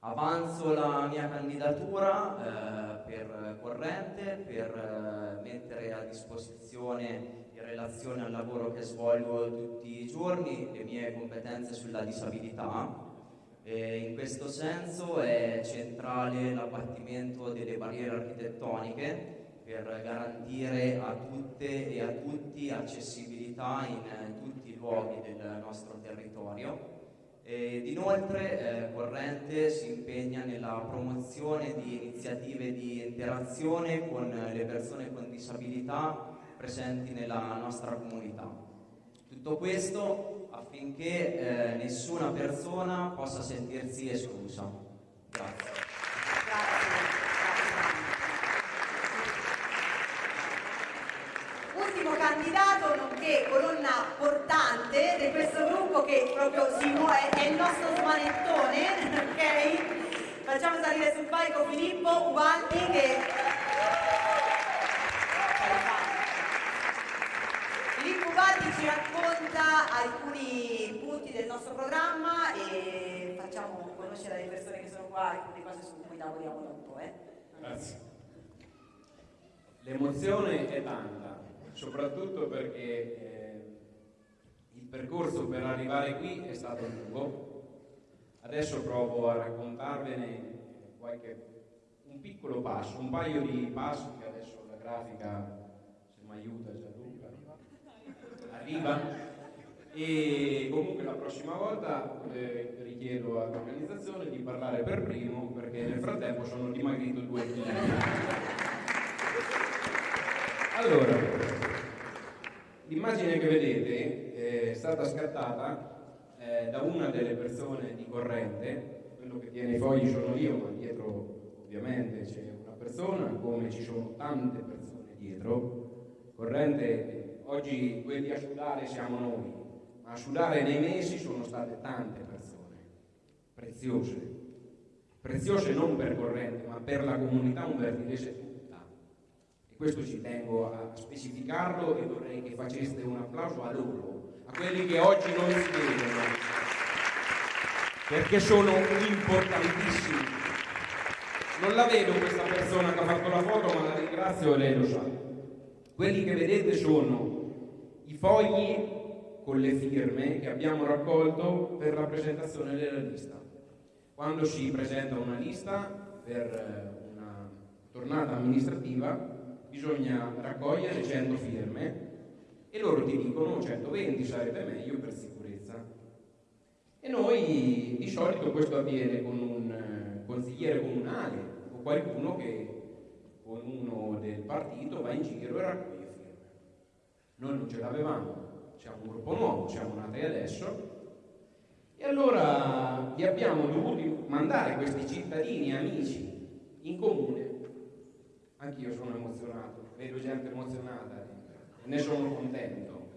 Avanzo la mia candidatura eh, per corrente, per eh, mettere a disposizione in relazione al lavoro che svolgo tutti i giorni le mie competenze sulla disabilità. E in questo senso è centrale l'abbattimento delle barriere architettoniche per garantire a tutte e a tutti accessibilità in eh, tutti i luoghi del nostro territorio ed inoltre eh, Corrente si impegna nella promozione di iniziative di interazione con le persone con disabilità presenti nella nostra comunità. Tutto questo affinché eh, nessuna persona possa sentirsi esclusa. Grazie. ultimo candidato nonché colonna portante di questo gruppo che proprio si muove, è il nostro smanettone, ok? Facciamo salire sul palco Filippo Ubaldi che... Filippo Ubaldi ci racconta alcuni punti del nostro programma e facciamo conoscere le persone che sono qua alcune cose su cui lavoriamo un po'. Eh? Grazie. L'emozione è tanta, soprattutto perché eh, il percorso per arrivare qui è stato lungo. Adesso provo a raccontarvene qualche, un piccolo passo, un paio di passi che adesso la grafica, se mi aiuta Gianluca, arriva. E comunque la prossima volta eh, richiedo all'organizzazione di parlare per primo perché nel frattempo sono dimagrito due kg. Allora, l'immagine che vedete è stata scattata eh, da una delle persone di corrente, quello che tiene i fogli sono io, ma dietro ovviamente c'è una persona, come ci sono tante persone dietro. Corrente, oggi quelli a sudare siamo noi, a sudare nei mesi sono state tante persone, preziose, preziose non per corrente, ma per la comunità umbertinese questo ci tengo a specificarlo e vorrei che faceste un applauso a loro, a quelli che oggi non si vedono, perché sono importantissimi. Non la vedo questa persona che ha fatto la foto, ma la ringrazio e lei lo sa. Quelli che vedete sono i fogli con le firme che abbiamo raccolto per la presentazione della lista. Quando si presenta una lista per una tornata amministrativa, bisogna raccogliere 100 firme e loro ti dicono 120 sarebbe meglio per sicurezza. E noi di solito questo avviene con un eh, consigliere comunale o qualcuno che con uno del partito va in giro e raccoglie firme. Noi non ce l'avevamo, siamo un gruppo nuovo, siamo nati adesso e allora vi abbiamo dovuto mandare questi cittadini, amici in comune Anch'io sono emozionato, vedo gente emozionata ne sono contento,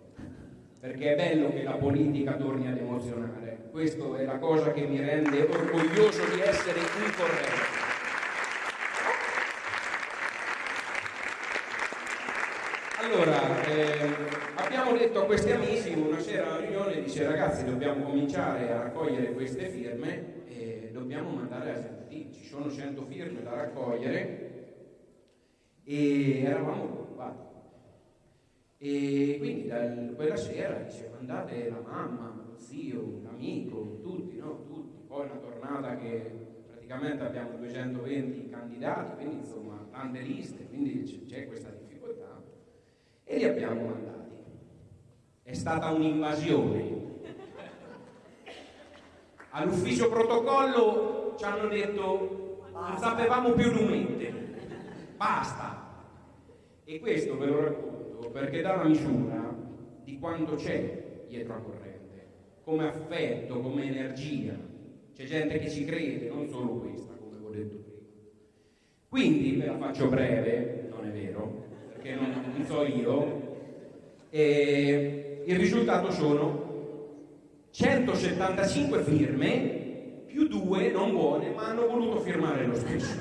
perché è bello che la politica torni ad emozionare. Questa è la cosa che mi rende orgoglioso di essere in corrente. Allora, eh, abbiamo detto a questi amici una sera alla riunione, dice ragazzi dobbiamo cominciare a raccogliere queste firme e dobbiamo mandare a Sentì, ci sono 100 firme da raccogliere e eravamo preoccupati. E quindi da quella sera diceva andate la mamma, lo zio, l'amico, tutti, no? Tutti. Poi una tornata che praticamente abbiamo 220 candidati, quindi insomma tante liste, quindi c'è questa difficoltà e li abbiamo mandati. È stata un'invasione. All'ufficio protocollo ci hanno detto non sapevamo più numente, basta. E questo ve lo racconto perché dà la misura di quanto c'è dietro a corrente, come affetto, come energia. C'è gente che ci crede, non solo questa, come ho detto prima. Quindi ve la faccio breve, non è vero, perché non, non so io. E il risultato sono 175 firme più due non buone, ma hanno voluto firmare lo stesso.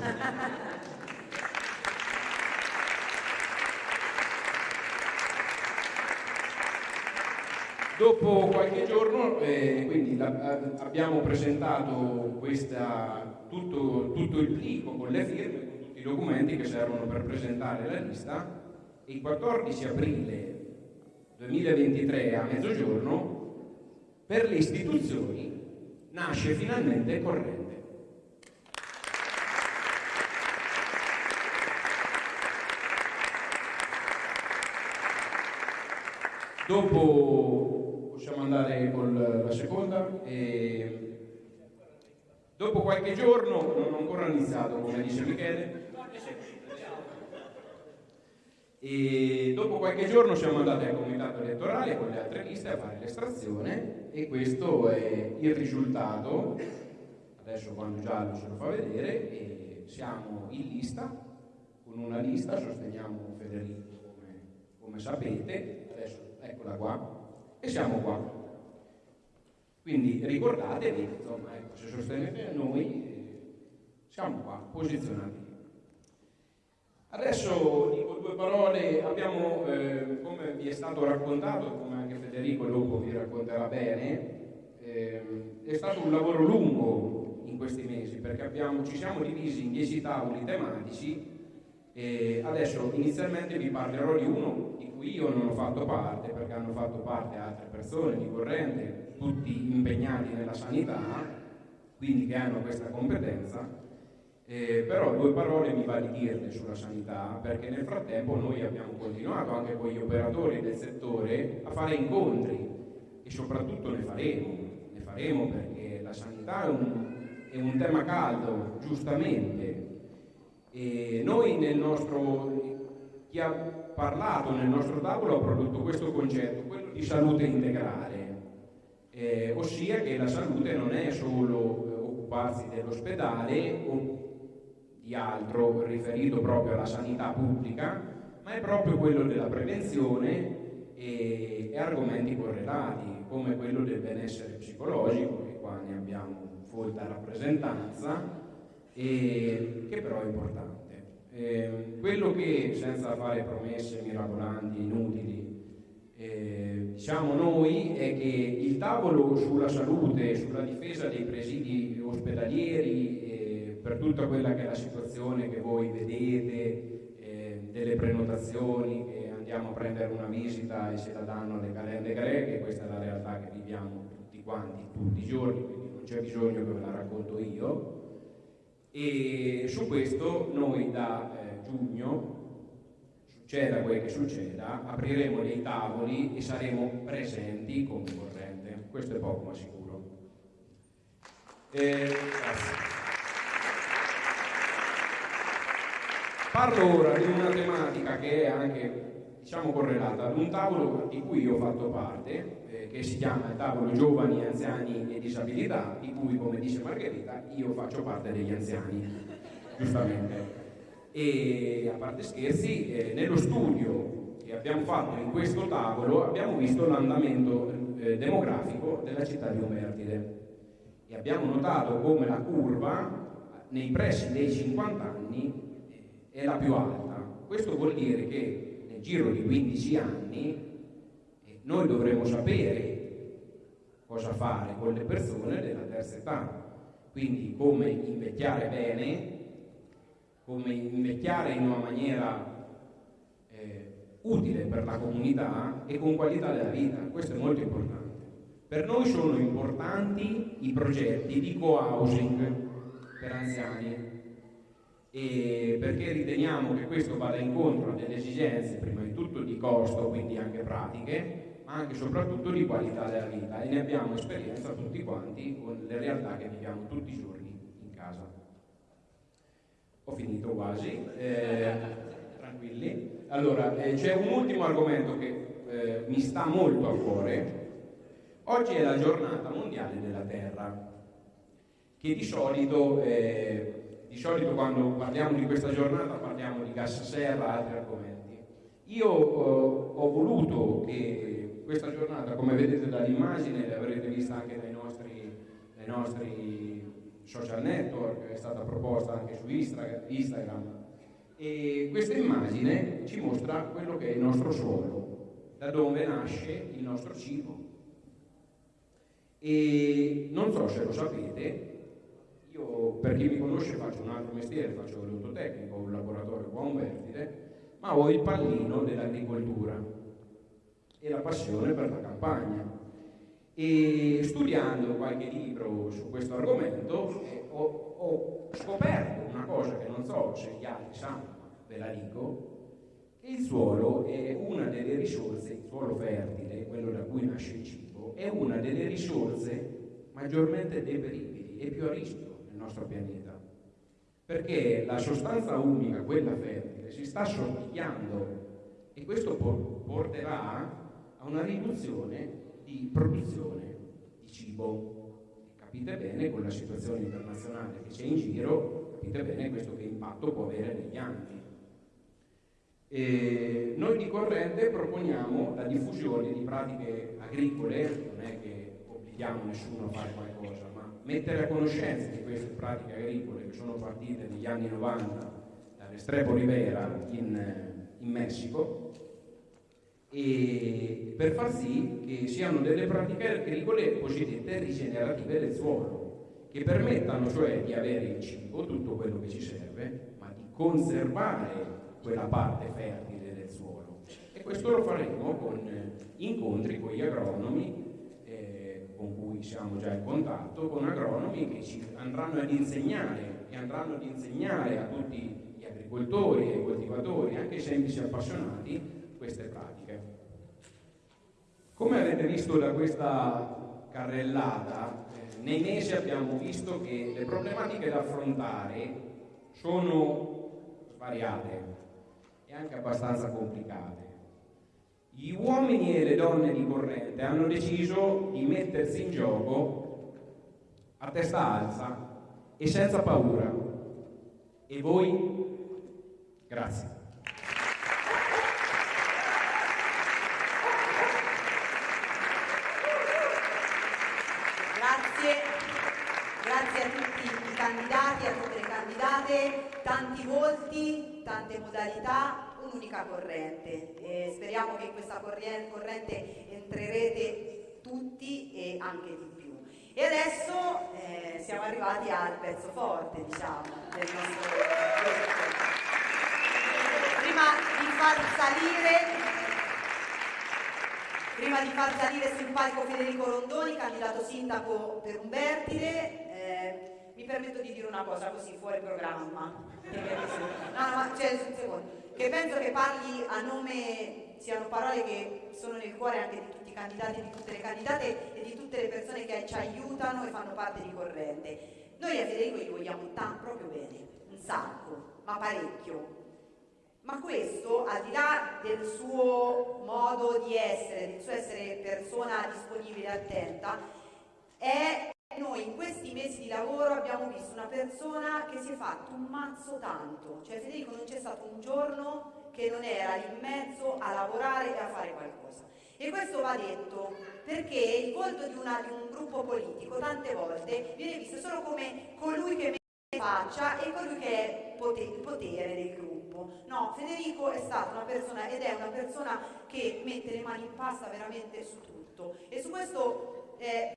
Dopo qualche giorno, eh, quindi la, abbiamo presentato questa, tutto, tutto, il plico con le firme, con tutti i documenti che servono per presentare la lista il 14 aprile 2023 a mezzogiorno per le istituzioni nasce finalmente Corrente. Dopo possiamo andare con la seconda. E dopo qualche giorno, non ho ancora iniziato come dice Michele, e dopo qualche giorno siamo andati al comitato elettorale con le altre liste a fare l'estrazione e questo è il risultato. Adesso quando giallo ce lo fa vedere siamo in lista, con una lista sosteniamo Federico come, come sapete, adesso eccola qua, e siamo qua. Quindi ricordatevi, insomma, ecco, se sostenete noi, siamo qua, posizionati. Adesso dico due parole, abbiamo, eh, come vi è stato raccontato, come anche Federico dopo vi racconterà bene, eh, è stato un lavoro lungo in questi mesi perché abbiamo, ci siamo divisi in dieci tavoli tematici e adesso inizialmente vi parlerò di uno di cui io non ho fatto parte perché hanno fatto parte altre persone di corrente, tutti impegnati nella sanità, quindi che hanno questa competenza eh, però due parole mi va di dirle sulla sanità perché nel frattempo noi abbiamo continuato anche con gli operatori del settore a fare incontri e soprattutto ne faremo, ne faremo perché la sanità è un, è un tema caldo, giustamente. E noi nel nostro, chi ha parlato nel nostro tavolo ha prodotto questo concetto, quello di salute integrale, eh, ossia che la salute non è solo eh, occuparsi dell'ospedale di altro riferito proprio alla sanità pubblica, ma è proprio quello della prevenzione e, e argomenti correlati, come quello del benessere psicologico, che qua ne abbiamo folta rappresentanza, e, che però è importante. Eh, quello che, senza fare promesse mirabolanti, inutili, eh, diciamo noi è che il tavolo sulla salute, sulla difesa dei presidi ospedalieri per tutta quella che è la situazione che voi vedete, eh, delle prenotazioni, che andiamo a prendere una visita e se la danno alle calende greche, questa è la realtà che viviamo tutti quanti, tutti i giorni, quindi non c'è bisogno che ve la racconto io. E su questo noi da eh, giugno, succeda quel che succeda, apriremo dei tavoli e saremo presenti come corrente. Questo è poco ma sicuro. Eh, grazie. Parlo ora di una tematica che è anche diciamo correlata ad un tavolo di cui ho fatto parte, eh, che si chiama il tavolo giovani, anziani e disabilità, di cui, come dice Margherita, io faccio parte degli anziani, giustamente. E a parte scherzi, eh, nello studio che abbiamo fatto in questo tavolo abbiamo visto l'andamento eh, demografico della città di Umertide e abbiamo notato come la curva nei pressi dei 50 anni è la più alta. Questo vuol dire che nel giro di 15 anni eh, noi dovremo sapere cosa fare con le persone della terza età, quindi come invecchiare bene, come invecchiare in una maniera utile per la comunità e con qualità della vita. Questo è molto importante. Per noi sono importanti i progetti di co-housing per anziani e perché riteniamo che questo vada incontro a delle esigenze prima di tutto di costo, quindi anche pratiche, ma anche e soprattutto di qualità della vita e ne abbiamo esperienza tutti quanti con le realtà che viviamo tutti i giorni in casa. Ho finito quasi, eh, tranquilli. Allora, eh, c'è un ultimo argomento che eh, mi sta molto a cuore. Oggi è la giornata mondiale della terra, che di solito eh, di solito quando parliamo di questa giornata parliamo di gas serra, e altri argomenti. Io eh, ho voluto che questa giornata, come vedete dall'immagine, l'avrete vista anche dai nostri, dai nostri social network, è stata proposta anche su Instagram, e questa immagine ci mostra quello che è il nostro suolo, da dove nasce il nostro cibo. E non so se lo sapete, io, per chi mi conosce, faccio un altro mestiere, faccio l'odontotecnico, un laboratorio qua un vertide, ma ho il pallino dell'agricoltura e la passione per la campagna. E studiando qualche libro su questo argomento eh, ho, ho, scoperto una cosa che non so se gli altri sanno, ve la dico, che il suolo è una delle risorse, il suolo fertile, quello da cui nasce il cibo, è una delle risorse maggiormente deperibili e più a rischio nostro pianeta, perché la sostanza umica, quella fertile, si sta assottigliando e questo porterà a una riduzione di produzione di cibo. Capite bene con la situazione internazionale che c'è in giro, capite bene questo che impatto può avere negli anni. E noi di Corrente proponiamo la diffusione di pratiche agricole, non è che obblighiamo nessuno a fare qualcosa, mettere a conoscenza di queste pratiche agricole che sono partite negli anni 90 dall'Estrepo Rivera in, in Messico e per far sì che siano delle pratiche agricole cosiddette rigenerative del suolo, che permettano cioè di avere il cibo, tutto quello che ci serve, ma di conservare quella parte fertile del suolo. E questo lo faremo con incontri con gli agronomi con cui siamo già in contatto, con agronomi che ci andranno ad insegnare e andranno ad insegnare a tutti gli agricoltori e coltivatori, anche semplici appassionati, queste pratiche. Come avete visto da questa carrellata, eh, nei mesi abbiamo visto che le problematiche da affrontare sono svariate e anche abbastanza complicate. Gli uomini e le donne di corrente hanno deciso di mettersi in gioco a testa alta e senza paura. E voi? Grazie. Grazie, grazie a tutti i candidati, a tutte le candidate, tanti volti, tante modalità, un'unica corrente. E speriamo che in questa corrente entrerete tutti e anche di più. E adesso eh, siamo arrivati al pezzo forte, diciamo, del nostro progetto. Prima di far salire Prima di far salire sul palco Federico Rondoni, candidato sindaco per Umbertide, eh, mi permetto di dire una cosa così fuori programma. No, no, cioè, un secondo che penso che parli a nome, siano parole che sono nel cuore anche di tutti i candidati, di tutte le candidate e di tutte le persone che ci aiutano e fanno parte di Corrente. Noi a Federico gli vogliamo tanto, proprio bene, un sacco, ma parecchio. Ma questo, al di là del suo modo di essere, del suo essere persona disponibile e attenta, è noi in questi mesi di lavoro abbiamo visto una persona che si è fatto un mazzo tanto, cioè Federico non c'è stato un giorno che non era in mezzo a lavorare e a fare qualcosa. E questo va detto perché il volto di, una, di un gruppo politico tante volte viene visto solo come colui che mette faccia e colui che è il potere del gruppo. No, Federico è stata una persona ed è una persona che mette le mani in pasta veramente su tutto. E su questo eh,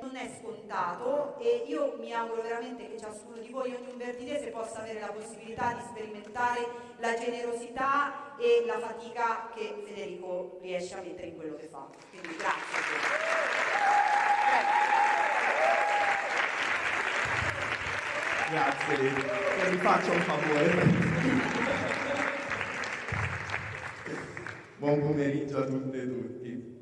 non è scontato e io mi auguro veramente che ciascuno di voi, ogni umbertidese, possa avere la possibilità di sperimentare la generosità e la fatica che Federico riesce a mettere in quello che fa. Quindi grazie. Grazie, che mi faccia un favore. Buon pomeriggio a tutte e tutti.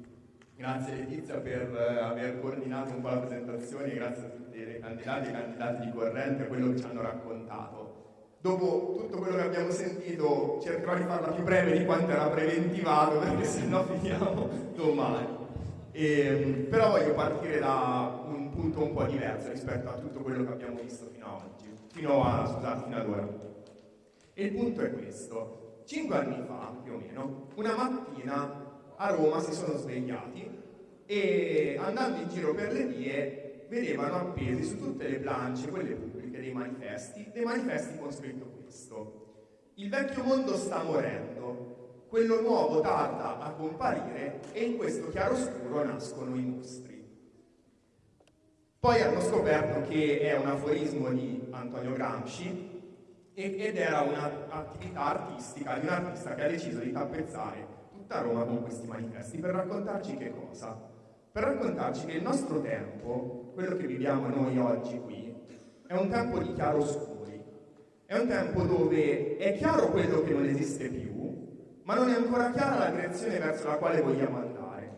Grazie Letizia per eh, aver coordinato un po' la presentazione, grazie a tutti i candidati e candidati di corrente, quello che ci hanno raccontato. Dopo tutto quello che abbiamo sentito cercherò di farla più breve di quanto era preventivato perché sennò finiamo domani. E, però voglio partire da un punto un po' diverso rispetto a tutto quello che abbiamo visto fino a oggi, fino a, scusate, fino ad ora. E il punto è questo. Cinque anni fa, più o meno, una mattina a Roma si sono svegliati e andando in giro per le vie vedevano appesi su tutte le planche, quelle pubbliche, dei manifesti, dei manifesti con scritto questo. Il vecchio mondo sta morendo, quello nuovo tarda a comparire e in questo chiaroscuro nascono i mostri. Poi hanno scoperto che è un aforismo di Antonio Gramsci ed era un'attività artistica di un artista che ha deciso di tappezzare tutta Roma con questi manifesti per raccontarci che cosa? Per raccontarci che il nostro tempo, quello che viviamo noi oggi qui, è un tempo di chiaroscuri, è un tempo dove è chiaro quello che non esiste più, ma non è ancora chiara la direzione verso la quale vogliamo andare.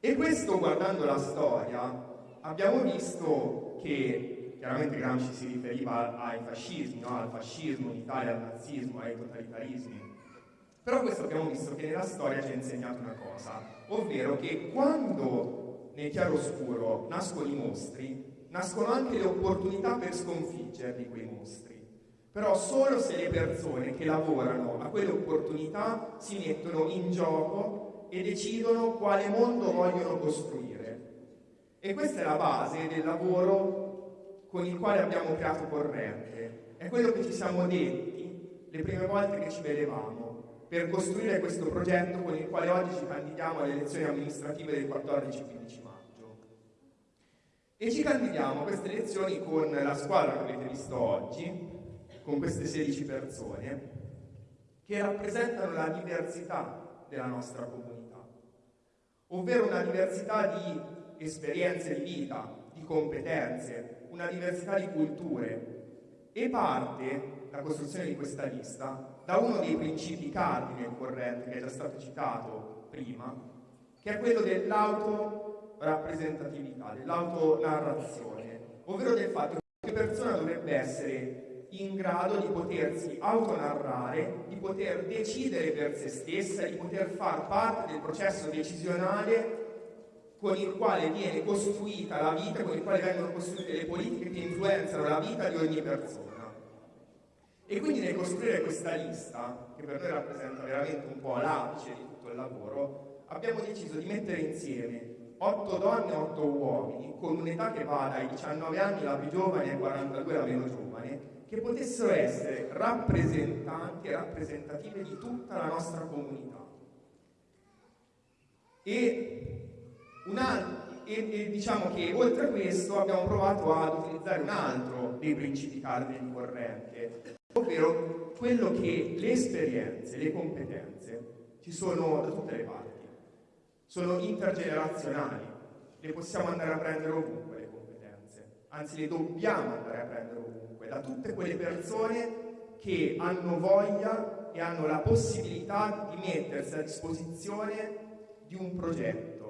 E questo, guardando la storia, abbiamo visto che chiaramente Gramsci si riferiva ai fascismi, no? al fascismo in Italia, al nazismo, ai totalitarismi. Però questo abbiamo visto che nella storia ci ha insegnato una cosa, ovvero che quando nel chiaroscuro nascono i mostri, nascono anche le opportunità per sconfiggerli quei mostri. Però solo se le persone che lavorano a quelle opportunità si mettono in gioco e decidono quale mondo vogliono costruire. E questa è la base del lavoro con il quale abbiamo creato Corrente. È quello che ci siamo detti le prime volte che ci vedevamo per costruire questo progetto con il quale oggi ci candidiamo alle elezioni amministrative del 14-15 maggio. E ci candidiamo a queste elezioni con la squadra che avete visto oggi, con queste 16 persone, che rappresentano la diversità della nostra comunità ovvero una diversità di esperienze di vita, di competenze, una diversità di culture e parte la costruzione di questa lista da uno dei principi cardine del corrente che è già stato citato prima, che è quello dell'autorappresentatività, dell'autonarrazione, ovvero del fatto che una persona dovrebbe essere in grado di potersi autonarrare, di poter decidere per se stessa, di poter far parte del processo decisionale con il quale viene costruita la vita, con il quale vengono costruite le politiche che influenzano la vita di ogni persona. E quindi nel costruire questa lista, che per noi rappresenta veramente un po' l'apice di tutto il lavoro, abbiamo deciso di mettere insieme 8 donne e 8 uomini, con un'età che va dai 19 anni la più giovane ai 42 la meno giovane, che potessero essere rappresentanti e rappresentative di tutta la nostra comunità. E, e, e, diciamo che oltre a questo abbiamo provato ad utilizzare un altro dei principi cardini di corrente, ovvero quello che le esperienze, le competenze ci sono da tutte le parti, sono intergenerazionali, le possiamo andare a prendere ovunque le competenze, anzi le dobbiamo andare a prendere ovunque da tutte quelle persone che hanno voglia e hanno la possibilità di mettersi a disposizione di un progetto.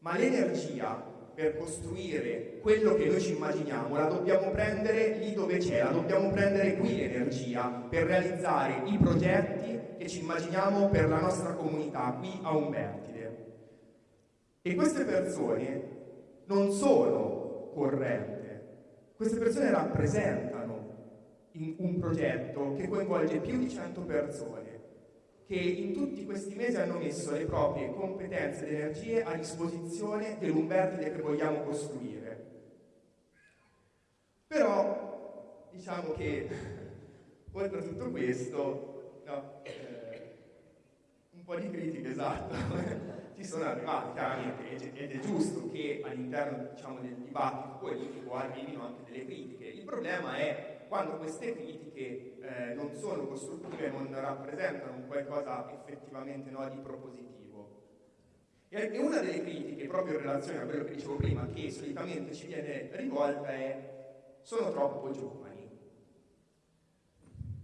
Ma l'energia per costruire quello che noi ci immaginiamo la dobbiamo prendere lì dove c'è, la dobbiamo prendere qui l'energia per realizzare i progetti che ci immaginiamo per la nostra comunità qui a Umbertide. E queste persone non sono correnti, queste persone rappresentano un progetto che coinvolge più di 100 persone che in tutti questi mesi hanno messo le proprie competenze ed energie a disposizione dell'Umbertide che vogliamo costruire. Però diciamo che oltre a tutto questo no, eh, po' di critiche, esatto, ci sono arrivate chiaramente ed è giusto che all'interno diciamo, del dibattito politico arrivino anche delle critiche. Il problema è quando queste critiche eh, non sono costruttive, non rappresentano qualcosa effettivamente no, di propositivo. E una delle critiche, proprio in relazione a quello che dicevo prima, che solitamente ci viene rivolta è sono troppo giovani.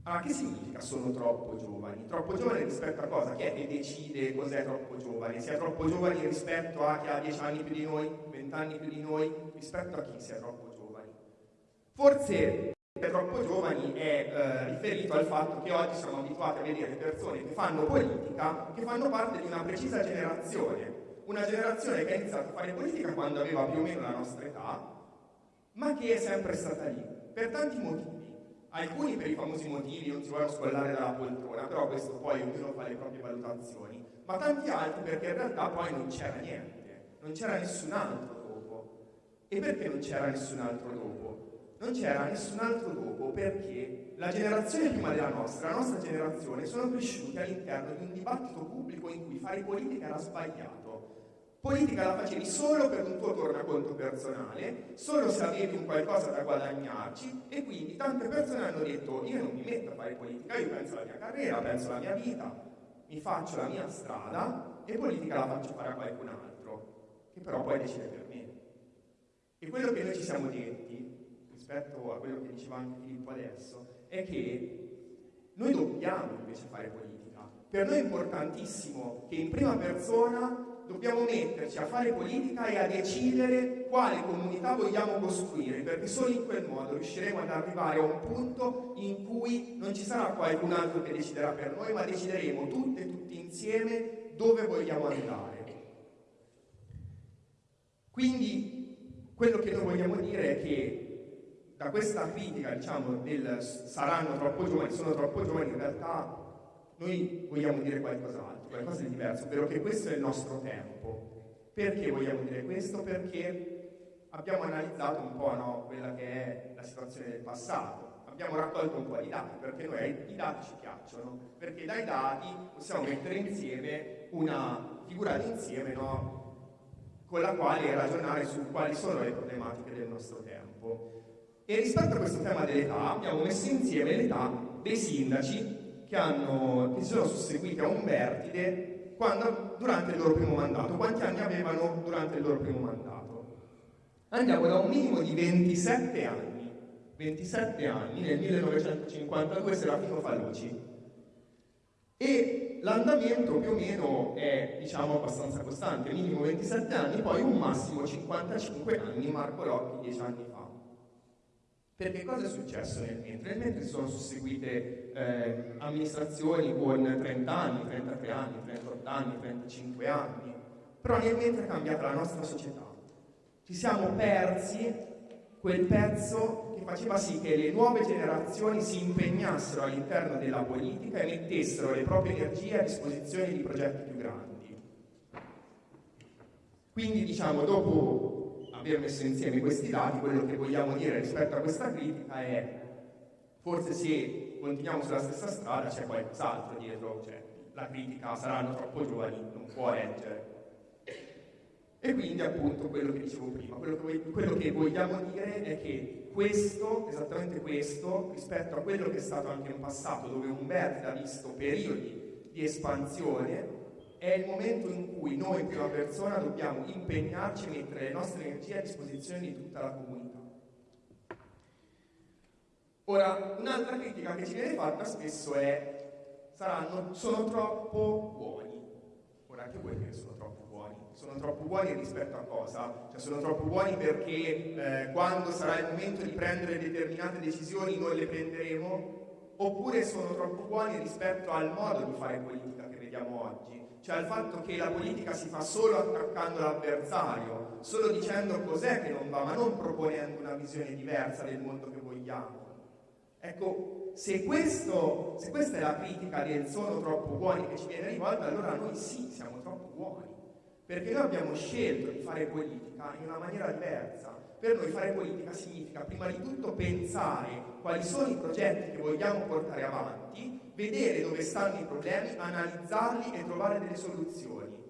Allora, che significa sono troppo giovani? Troppo giovani rispetto a cosa? Chi è che decide cos'è troppo giovane? Si è troppo giovani rispetto a chi ha 10 anni più di noi, 20 anni più di noi, rispetto a chi si è troppo giovani? Forse troppo giovani è eh, riferito al fatto che oggi siamo abituati a vedere persone che fanno politica, che fanno parte di una precisa generazione, una generazione che ha iniziato a fare politica quando aveva più o meno la nostra età, ma che è sempre stata lì, per tanti motivi alcuni per i famosi motivi non si vogliono scollare dalla poltrona, però questo poi ognuno fa le proprie valutazioni, ma tanti altri perché in realtà poi non c'era niente, non c'era nessun altro dopo. E perché non c'era nessun altro dopo? Non c'era nessun altro dopo perché la generazione prima della nostra, la nostra generazione, sono cresciuti all'interno di un dibattito pubblico in cui fare politica era sbagliato Politica la facevi solo per un tuo tornaconto personale, solo se avevi un qualcosa da guadagnarci e quindi tante persone hanno detto io non mi metto a fare politica, io penso alla mia carriera, penso alla mia vita, mi faccio la mia strada e politica la faccio fare a qualcun altro, che però poi decide per me. E quello che noi ci siamo detti, rispetto a quello che diceva anche Filippo adesso, è che noi dobbiamo invece fare politica. Per noi è importantissimo che in prima persona dobbiamo metterci a fare politica e a decidere quale comunità vogliamo costruire, perché solo in quel modo riusciremo ad arrivare a un punto in cui non ci sarà qualcun altro che deciderà per noi, ma decideremo tutte e tutti insieme dove vogliamo andare. Quindi quello che noi vogliamo dire è che da questa critica, diciamo, del saranno troppo giovani, sono troppo giovani, in realtà noi vogliamo dire qualcos'altro, qualcosa di diverso, ovvero che questo è il nostro tempo. Perché vogliamo dire questo? Perché abbiamo analizzato un po' no, quella che è la situazione del passato, abbiamo raccolto un po' di dati, perché noi i dati ci piacciono, perché dai dati possiamo mettere insieme una figura d'insieme no, con la quale ragionare su quali sono le problematiche del nostro tempo. E rispetto a questo tema dell'età abbiamo messo insieme l'età dei sindaci che, hanno, che si sono susseguiti a Umbertide quando, durante il loro primo mandato. Quanti anni avevano durante il loro primo mandato? Andiamo da un minimo di 27 anni. 27 anni, nel 1952 Serafino Fallucci. E l'andamento più o meno è, diciamo, abbastanza costante, minimo 27 anni, poi un massimo 55 anni, Marco Locchi 10 anni fa. Perché cosa è successo nel mentre? Nel mentre si sono susseguite eh, amministrazioni con 30 anni, 33 anni, 38 anni, 35 anni, però nel mentre è cambiata la nostra società. Ci siamo persi quel pezzo che faceva sì che le nuove generazioni si impegnassero all'interno della politica e mettessero le proprie energie a disposizione di progetti più grandi. Quindi diciamo, dopo aver messo insieme questi dati, quello che vogliamo dire rispetto a questa critica è forse se continuiamo sulla stessa strada c'è qualcos'altro dietro, cioè la critica saranno troppo giovani, non può reggere. E quindi appunto quello che dicevo prima, quello che, quello che vogliamo dire è che questo, esattamente questo, rispetto a quello che è stato anche in passato, dove Umberto ha visto periodi di espansione, è il momento in cui noi in prima persona dobbiamo impegnarci a mettere le nostre energie a disposizione di tutta la comunità. Ora, un'altra critica che ci viene fatta spesso è saranno, sono troppo buoni. Ora, che vuoi dire sono troppo buoni? Sono troppo buoni rispetto a cosa? Cioè, sono troppo buoni perché eh, quando sarà il momento di prendere determinate decisioni noi le prenderemo? Oppure sono troppo buoni rispetto al modo di fare politica che vediamo oggi? Cioè al fatto che la politica si fa solo attaccando l'avversario, solo dicendo cos'è che non va, ma non proponendo una visione diversa del mondo che vogliamo. Ecco, se, questo, se questa è la critica del sono troppo buoni che ci viene rivolta, allora noi sì, siamo troppo buoni. perché noi abbiamo scelto di fare politica in una maniera diversa. Per noi fare politica significa prima di tutto pensare quali sono i progetti che vogliamo portare avanti, vedere dove stanno i problemi, analizzarli e trovare delle soluzioni.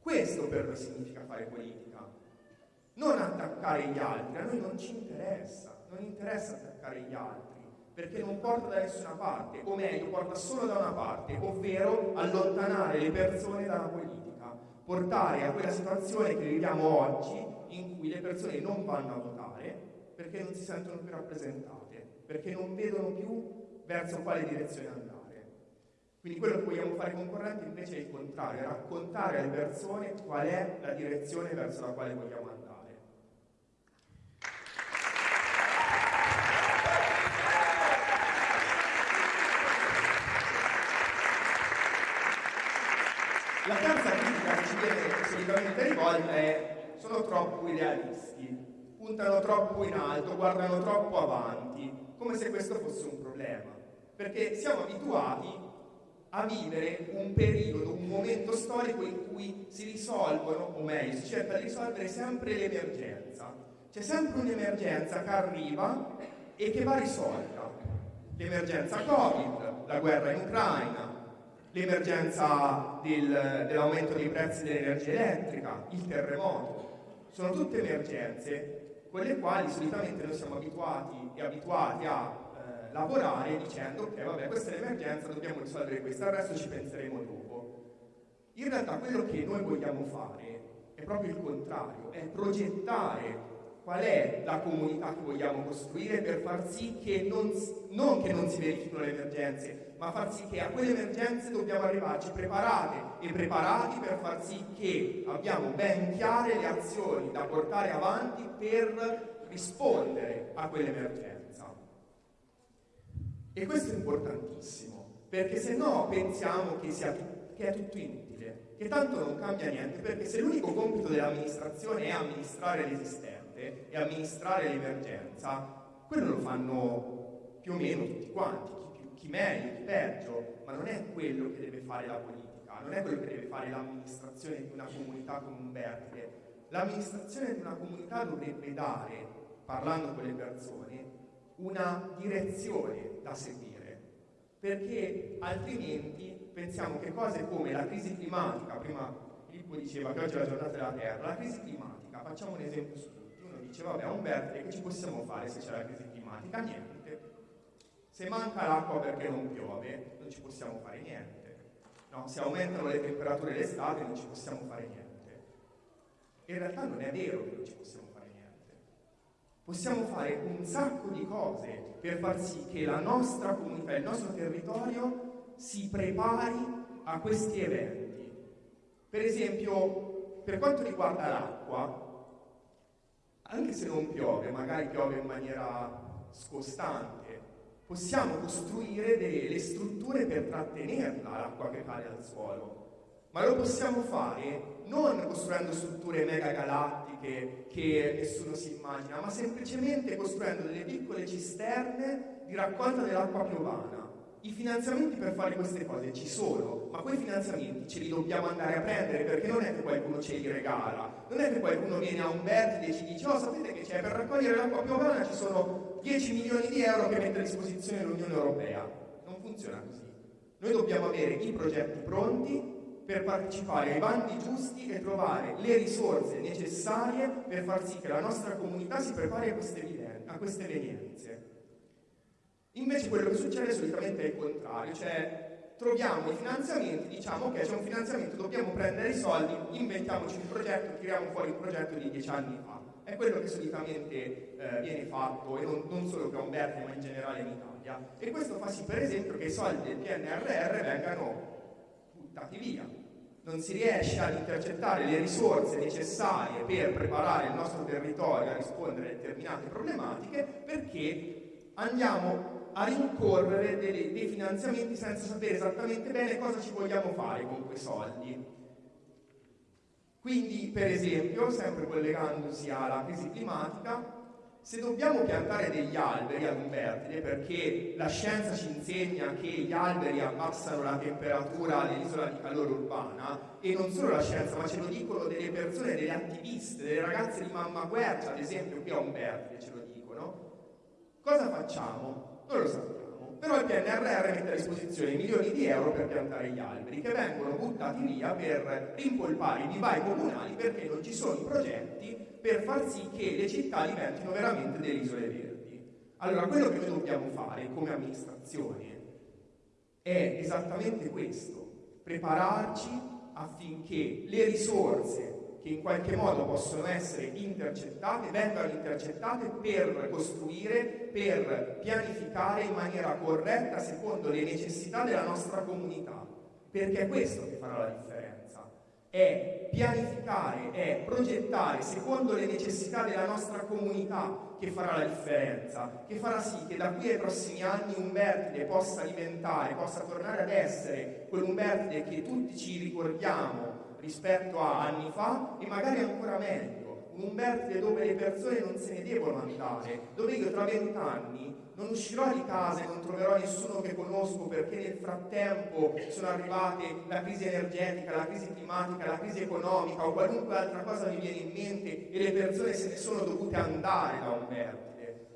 Questo per noi significa fare politica. Non attaccare gli altri, a noi non ci interessa, non interessa attaccare gli altri, perché non porta da nessuna parte, o meglio, porta solo da una parte, ovvero allontanare le persone dalla politica, portare a quella situazione che viviamo oggi in cui le persone non vanno a votare perché non si sentono più rappresentate, perché non vedono più verso quale direzione andare. Quindi quello che vogliamo fare con Corrente invece è il contrario, raccontare alle persone qual è la direzione verso la quale vogliamo andare. La terza critica che ci viene solitamente rivolta è sono troppo idealisti, puntano troppo in alto, guardano troppo avanti, come se questo fosse un problema. Perché siamo abituati a vivere un periodo, un momento storico in cui si risolvono, o meglio, si cerca di risolvere sempre l'emergenza. C'è sempre un'emergenza che arriva e che va risolta. L'emergenza Covid, la guerra in Ucraina, l'emergenza del, dell'aumento dei prezzi dell'energia elettrica, il terremoto. Sono tutte emergenze con le quali solitamente noi siamo abituati e abituati a lavorare dicendo ok vabbè questa è l'emergenza, dobbiamo risolvere questo, al resto ci penseremo dopo. In realtà quello che noi vogliamo fare è proprio il contrario, è progettare qual è la comunità che vogliamo costruire per far sì che non, non che non si verifichino le emergenze, ma far sì che a quelle emergenze dobbiamo arrivarci preparate e preparati per far sì che abbiamo ben chiare le azioni da portare avanti per rispondere a quell'emergenza. E questo è importantissimo, perché se no pensiamo che, sia, che è tutto inutile, che tanto non cambia niente, perché se l'unico compito dell'amministrazione è amministrare l'esistente, e amministrare l'emergenza, quello lo fanno più o meno tutti quanti, chi, più, chi meglio, chi peggio, ma non è quello che deve fare la politica, non è quello che deve fare l'amministrazione di una comunità come un vertice. L'amministrazione di una comunità dovrebbe dare, parlando con le persone, una direzione da seguire, perché altrimenti pensiamo che cose come la crisi climatica, prima Filippo diceva che oggi è la giornata della Terra, la crisi climatica, facciamo un esempio su dice vabbè verde che ci possiamo fare se c'è la crisi climatica? Niente. Se manca l'acqua perché non piove, non ci possiamo fare niente. No, se aumentano le temperature l'estate non ci possiamo fare niente. In realtà non è vero che non ci possiamo. Possiamo fare un sacco di cose per far sì che la nostra comunità, il nostro territorio si prepari a questi eventi. Per esempio, per quanto riguarda l'acqua, anche se non piove, magari piove in maniera scostante, possiamo costruire delle strutture per trattenerla l'acqua che cade al suolo. Ma lo possiamo fare non costruendo strutture mega galattiche che nessuno si immagina, ma semplicemente costruendo delle piccole cisterne di raccolta dell'acqua piovana i finanziamenti per fare queste cose ci sono, ma quei finanziamenti ce li dobbiamo andare a prendere perché non è che qualcuno ce li regala, non è che qualcuno viene a un vertice e ci dice oh sapete che c'è per raccogliere l'acqua piovana ci sono 10 milioni di euro che mette a disposizione l'Unione Europea. Non funziona così. Noi dobbiamo avere i progetti pronti per partecipare ai bandi giusti e trovare le risorse necessarie per far sì che la nostra comunità si prepari a queste, a queste evenienze. Invece quello che succede solitamente è il contrario, cioè troviamo i finanziamenti, diciamo ok c'è un finanziamento, dobbiamo prendere i soldi, inventiamoci un progetto, tiriamo fuori un progetto di dieci anni fa. È quello che solitamente eh, viene fatto, e non, non solo per Umberto, ma in generale in Italia. E questo fa sì, per esempio, che i soldi del PNRR vengano buttati via. Non si riesce ad intercettare le risorse necessarie per preparare il nostro territorio a rispondere a determinate problematiche perché andiamo a rincorrere dei, dei finanziamenti senza sapere esattamente bene cosa ci vogliamo fare con quei soldi. Quindi, per esempio, sempre collegandosi alla crisi climatica, Se dobbiamo piantare degli alberi ad Umbertide, perché la scienza ci insegna che gli alberi abbassano la temperatura dell'isola di calore urbana, e non solo la scienza, ma ce lo dicono delle persone, delle attiviste, delle ragazze di Mamma Guercia, ad esempio qui a Umbertide ce lo dicono, cosa facciamo? Non lo sappiamo. Però il PNRR mette a disposizione milioni di euro per piantare gli alberi che vengono buttati via per rimpolpare i vivai comunali perché non ci sono i progetti per far sì che le città diventino veramente delle isole verdi. Allora, quello che noi dobbiamo fare come amministrazione è esattamente questo, prepararci affinché le risorse che in qualche modo possono essere intercettate, vengano intercettate per costruire, per pianificare in maniera corretta secondo le necessità della nostra comunità, perché è questo che farà la differenza. È pianificare, è progettare secondo le necessità della nostra comunità che farà la differenza, che farà sì che da qui ai prossimi anni Umbertide possa diventare, possa tornare ad essere quell'Umbertide che tutti ci ricordiamo rispetto a anni fa e magari ancora meglio, un Umbertide dove le persone non se ne devono andare, dove io tra vent'anni non uscirò di casa e non troverò nessuno che conosco perché nel frattempo sono arrivate la crisi energetica, la crisi climatica, la crisi economica o qualunque altra cosa mi viene in mente e le persone se ne sono dovute andare da Umbertide.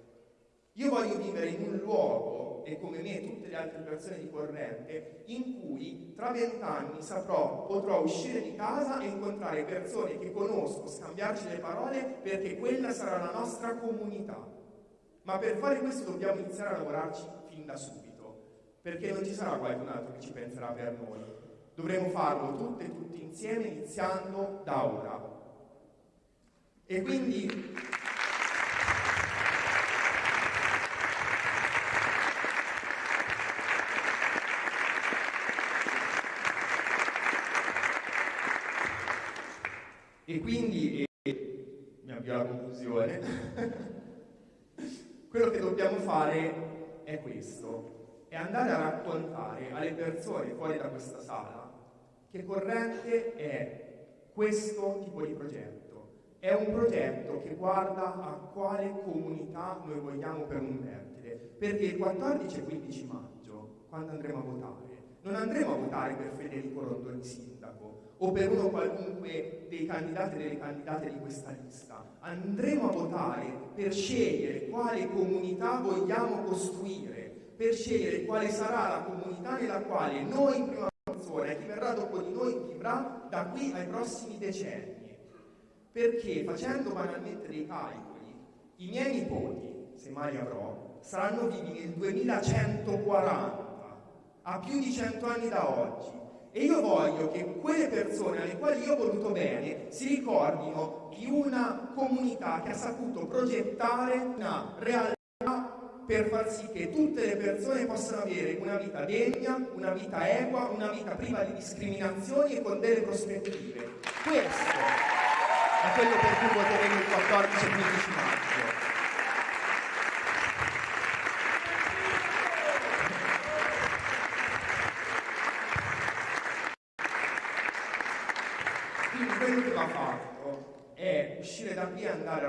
Io voglio vivere in un luogo e come me tutte le altre persone di corrente, in cui tra vent'anni saprò, potrò uscire di casa e incontrare persone che conosco, scambiarci le parole, perché quella sarà la nostra comunità. Ma per fare questo dobbiamo iniziare a lavorarci fin da subito, perché non ci sarà qualcun altro che ci penserà per noi. Dovremo farlo tutte e tutti insieme, iniziando da ora. E quindi E quindi, e, mi avvio alla conclusione, quello che dobbiamo fare è questo, è andare a raccontare alle persone fuori da questa sala che Corrente è questo tipo di progetto. È un progetto che guarda a quale comunità noi vogliamo per un vertide, perché il 14 e 15 maggio, quando andremo a votare, non andremo a votare per Federico Rondoni sindaco, o per uno qualunque dei candidati e delle candidate di questa lista. Andremo a votare per scegliere quale comunità vogliamo costruire, per scegliere quale sarà la comunità nella quale noi in prima persona e chi verrà dopo di noi vivrà da qui ai prossimi decenni. Perché facendo banalmente dei calcoli, i miei nipoti, se mai avrò, saranno vivi nel 2140, a più di 100 anni da oggi e io voglio che quelle persone alle quali io ho voluto bene si ricordino di una comunità che ha saputo progettare una realtà per far sì che tutte le persone possano avere una vita degna, una vita equa, una vita priva di discriminazioni e con delle prospettive. Questo è quello per cui voteremo il 14 e 15 maggio. uscire da qui e andare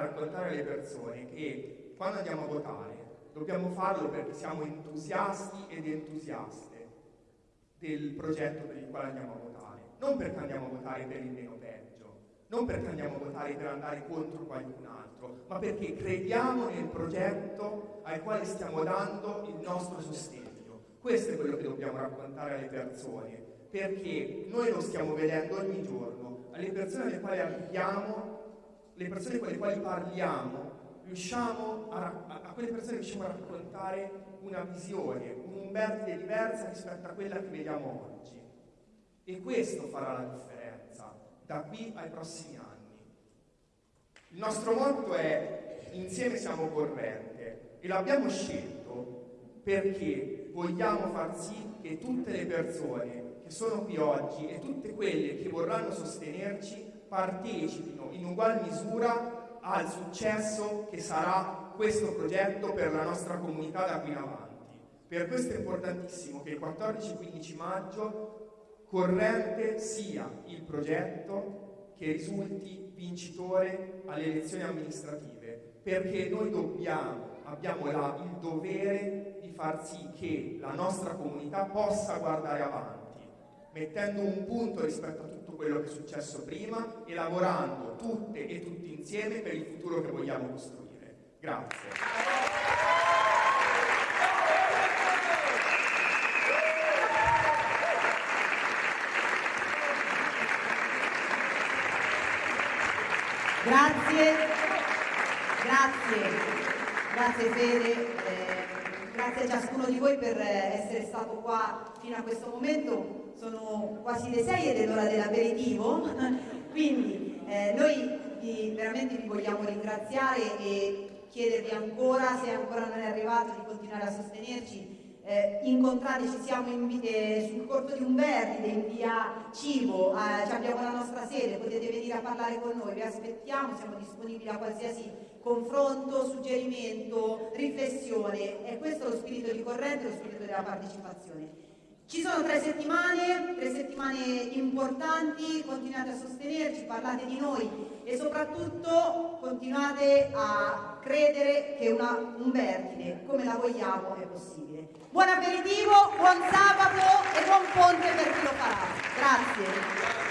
raccontare alle persone che quando andiamo a votare dobbiamo farlo perché siamo entusiasti ed entusiaste del progetto per il quale andiamo a votare, non perché andiamo a votare per il meno peggio, non perché andiamo a votare per andare contro qualcun altro, ma perché crediamo nel progetto al quale stiamo dando il nostro sostegno. Questo è quello che dobbiamo raccontare alle persone, perché noi lo stiamo vedendo ogni giorno, alle persone alle quali abbiamo le persone con le quali parliamo, a, a, a, quelle persone riusciamo a raccontare una visione, un'Umbertide diversa rispetto a quella che vediamo oggi. E questo farà la differenza da qui ai prossimi anni. Il nostro motto è insieme siamo corrente e l'abbiamo scelto perché vogliamo far sì che tutte le persone che sono qui oggi e tutte quelle che vorranno sostenerci partecipino in ugual misura al successo che sarà questo progetto per la nostra comunità da qui in avanti. Per questo è importantissimo che il 14-15 maggio Corrente sia il progetto che risulti vincitore alle elezioni amministrative, perché noi dobbiamo, abbiamo la, il dovere di far sì che la nostra comunità possa guardare avanti, mettendo un punto rispetto a tutto quello che è successo prima e lavorando tutte e tutti insieme per il futuro che vogliamo costruire. Grazie. Grazie, grazie, grazie Fede, eh, grazie a ciascuno di voi per essere stato qua fino a questo momento. Sono quasi le 6 ed è l'ora dell'aperitivo, quindi eh, noi vi, veramente vi vogliamo ringraziare e chiedervi ancora, se ancora non è arrivato, di continuare a sostenerci eh, incontrate, ci siamo in, eh, sul corso di Umberti, in via Cibo, eh, abbiamo la nostra sede, potete venire a parlare con noi, vi aspettiamo, siamo disponibili a qualsiasi confronto, suggerimento, riflessione, è questo lo spirito di corrente, lo spirito della partecipazione. Ci sono tre settimane, tre settimane importanti, continuate a sostenerci, parlate di noi e soprattutto continuate a credere che una, un vergine come la vogliamo è possibile. Buon aperitivo, buon sabato e buon ponte per chi lo farà. Grazie.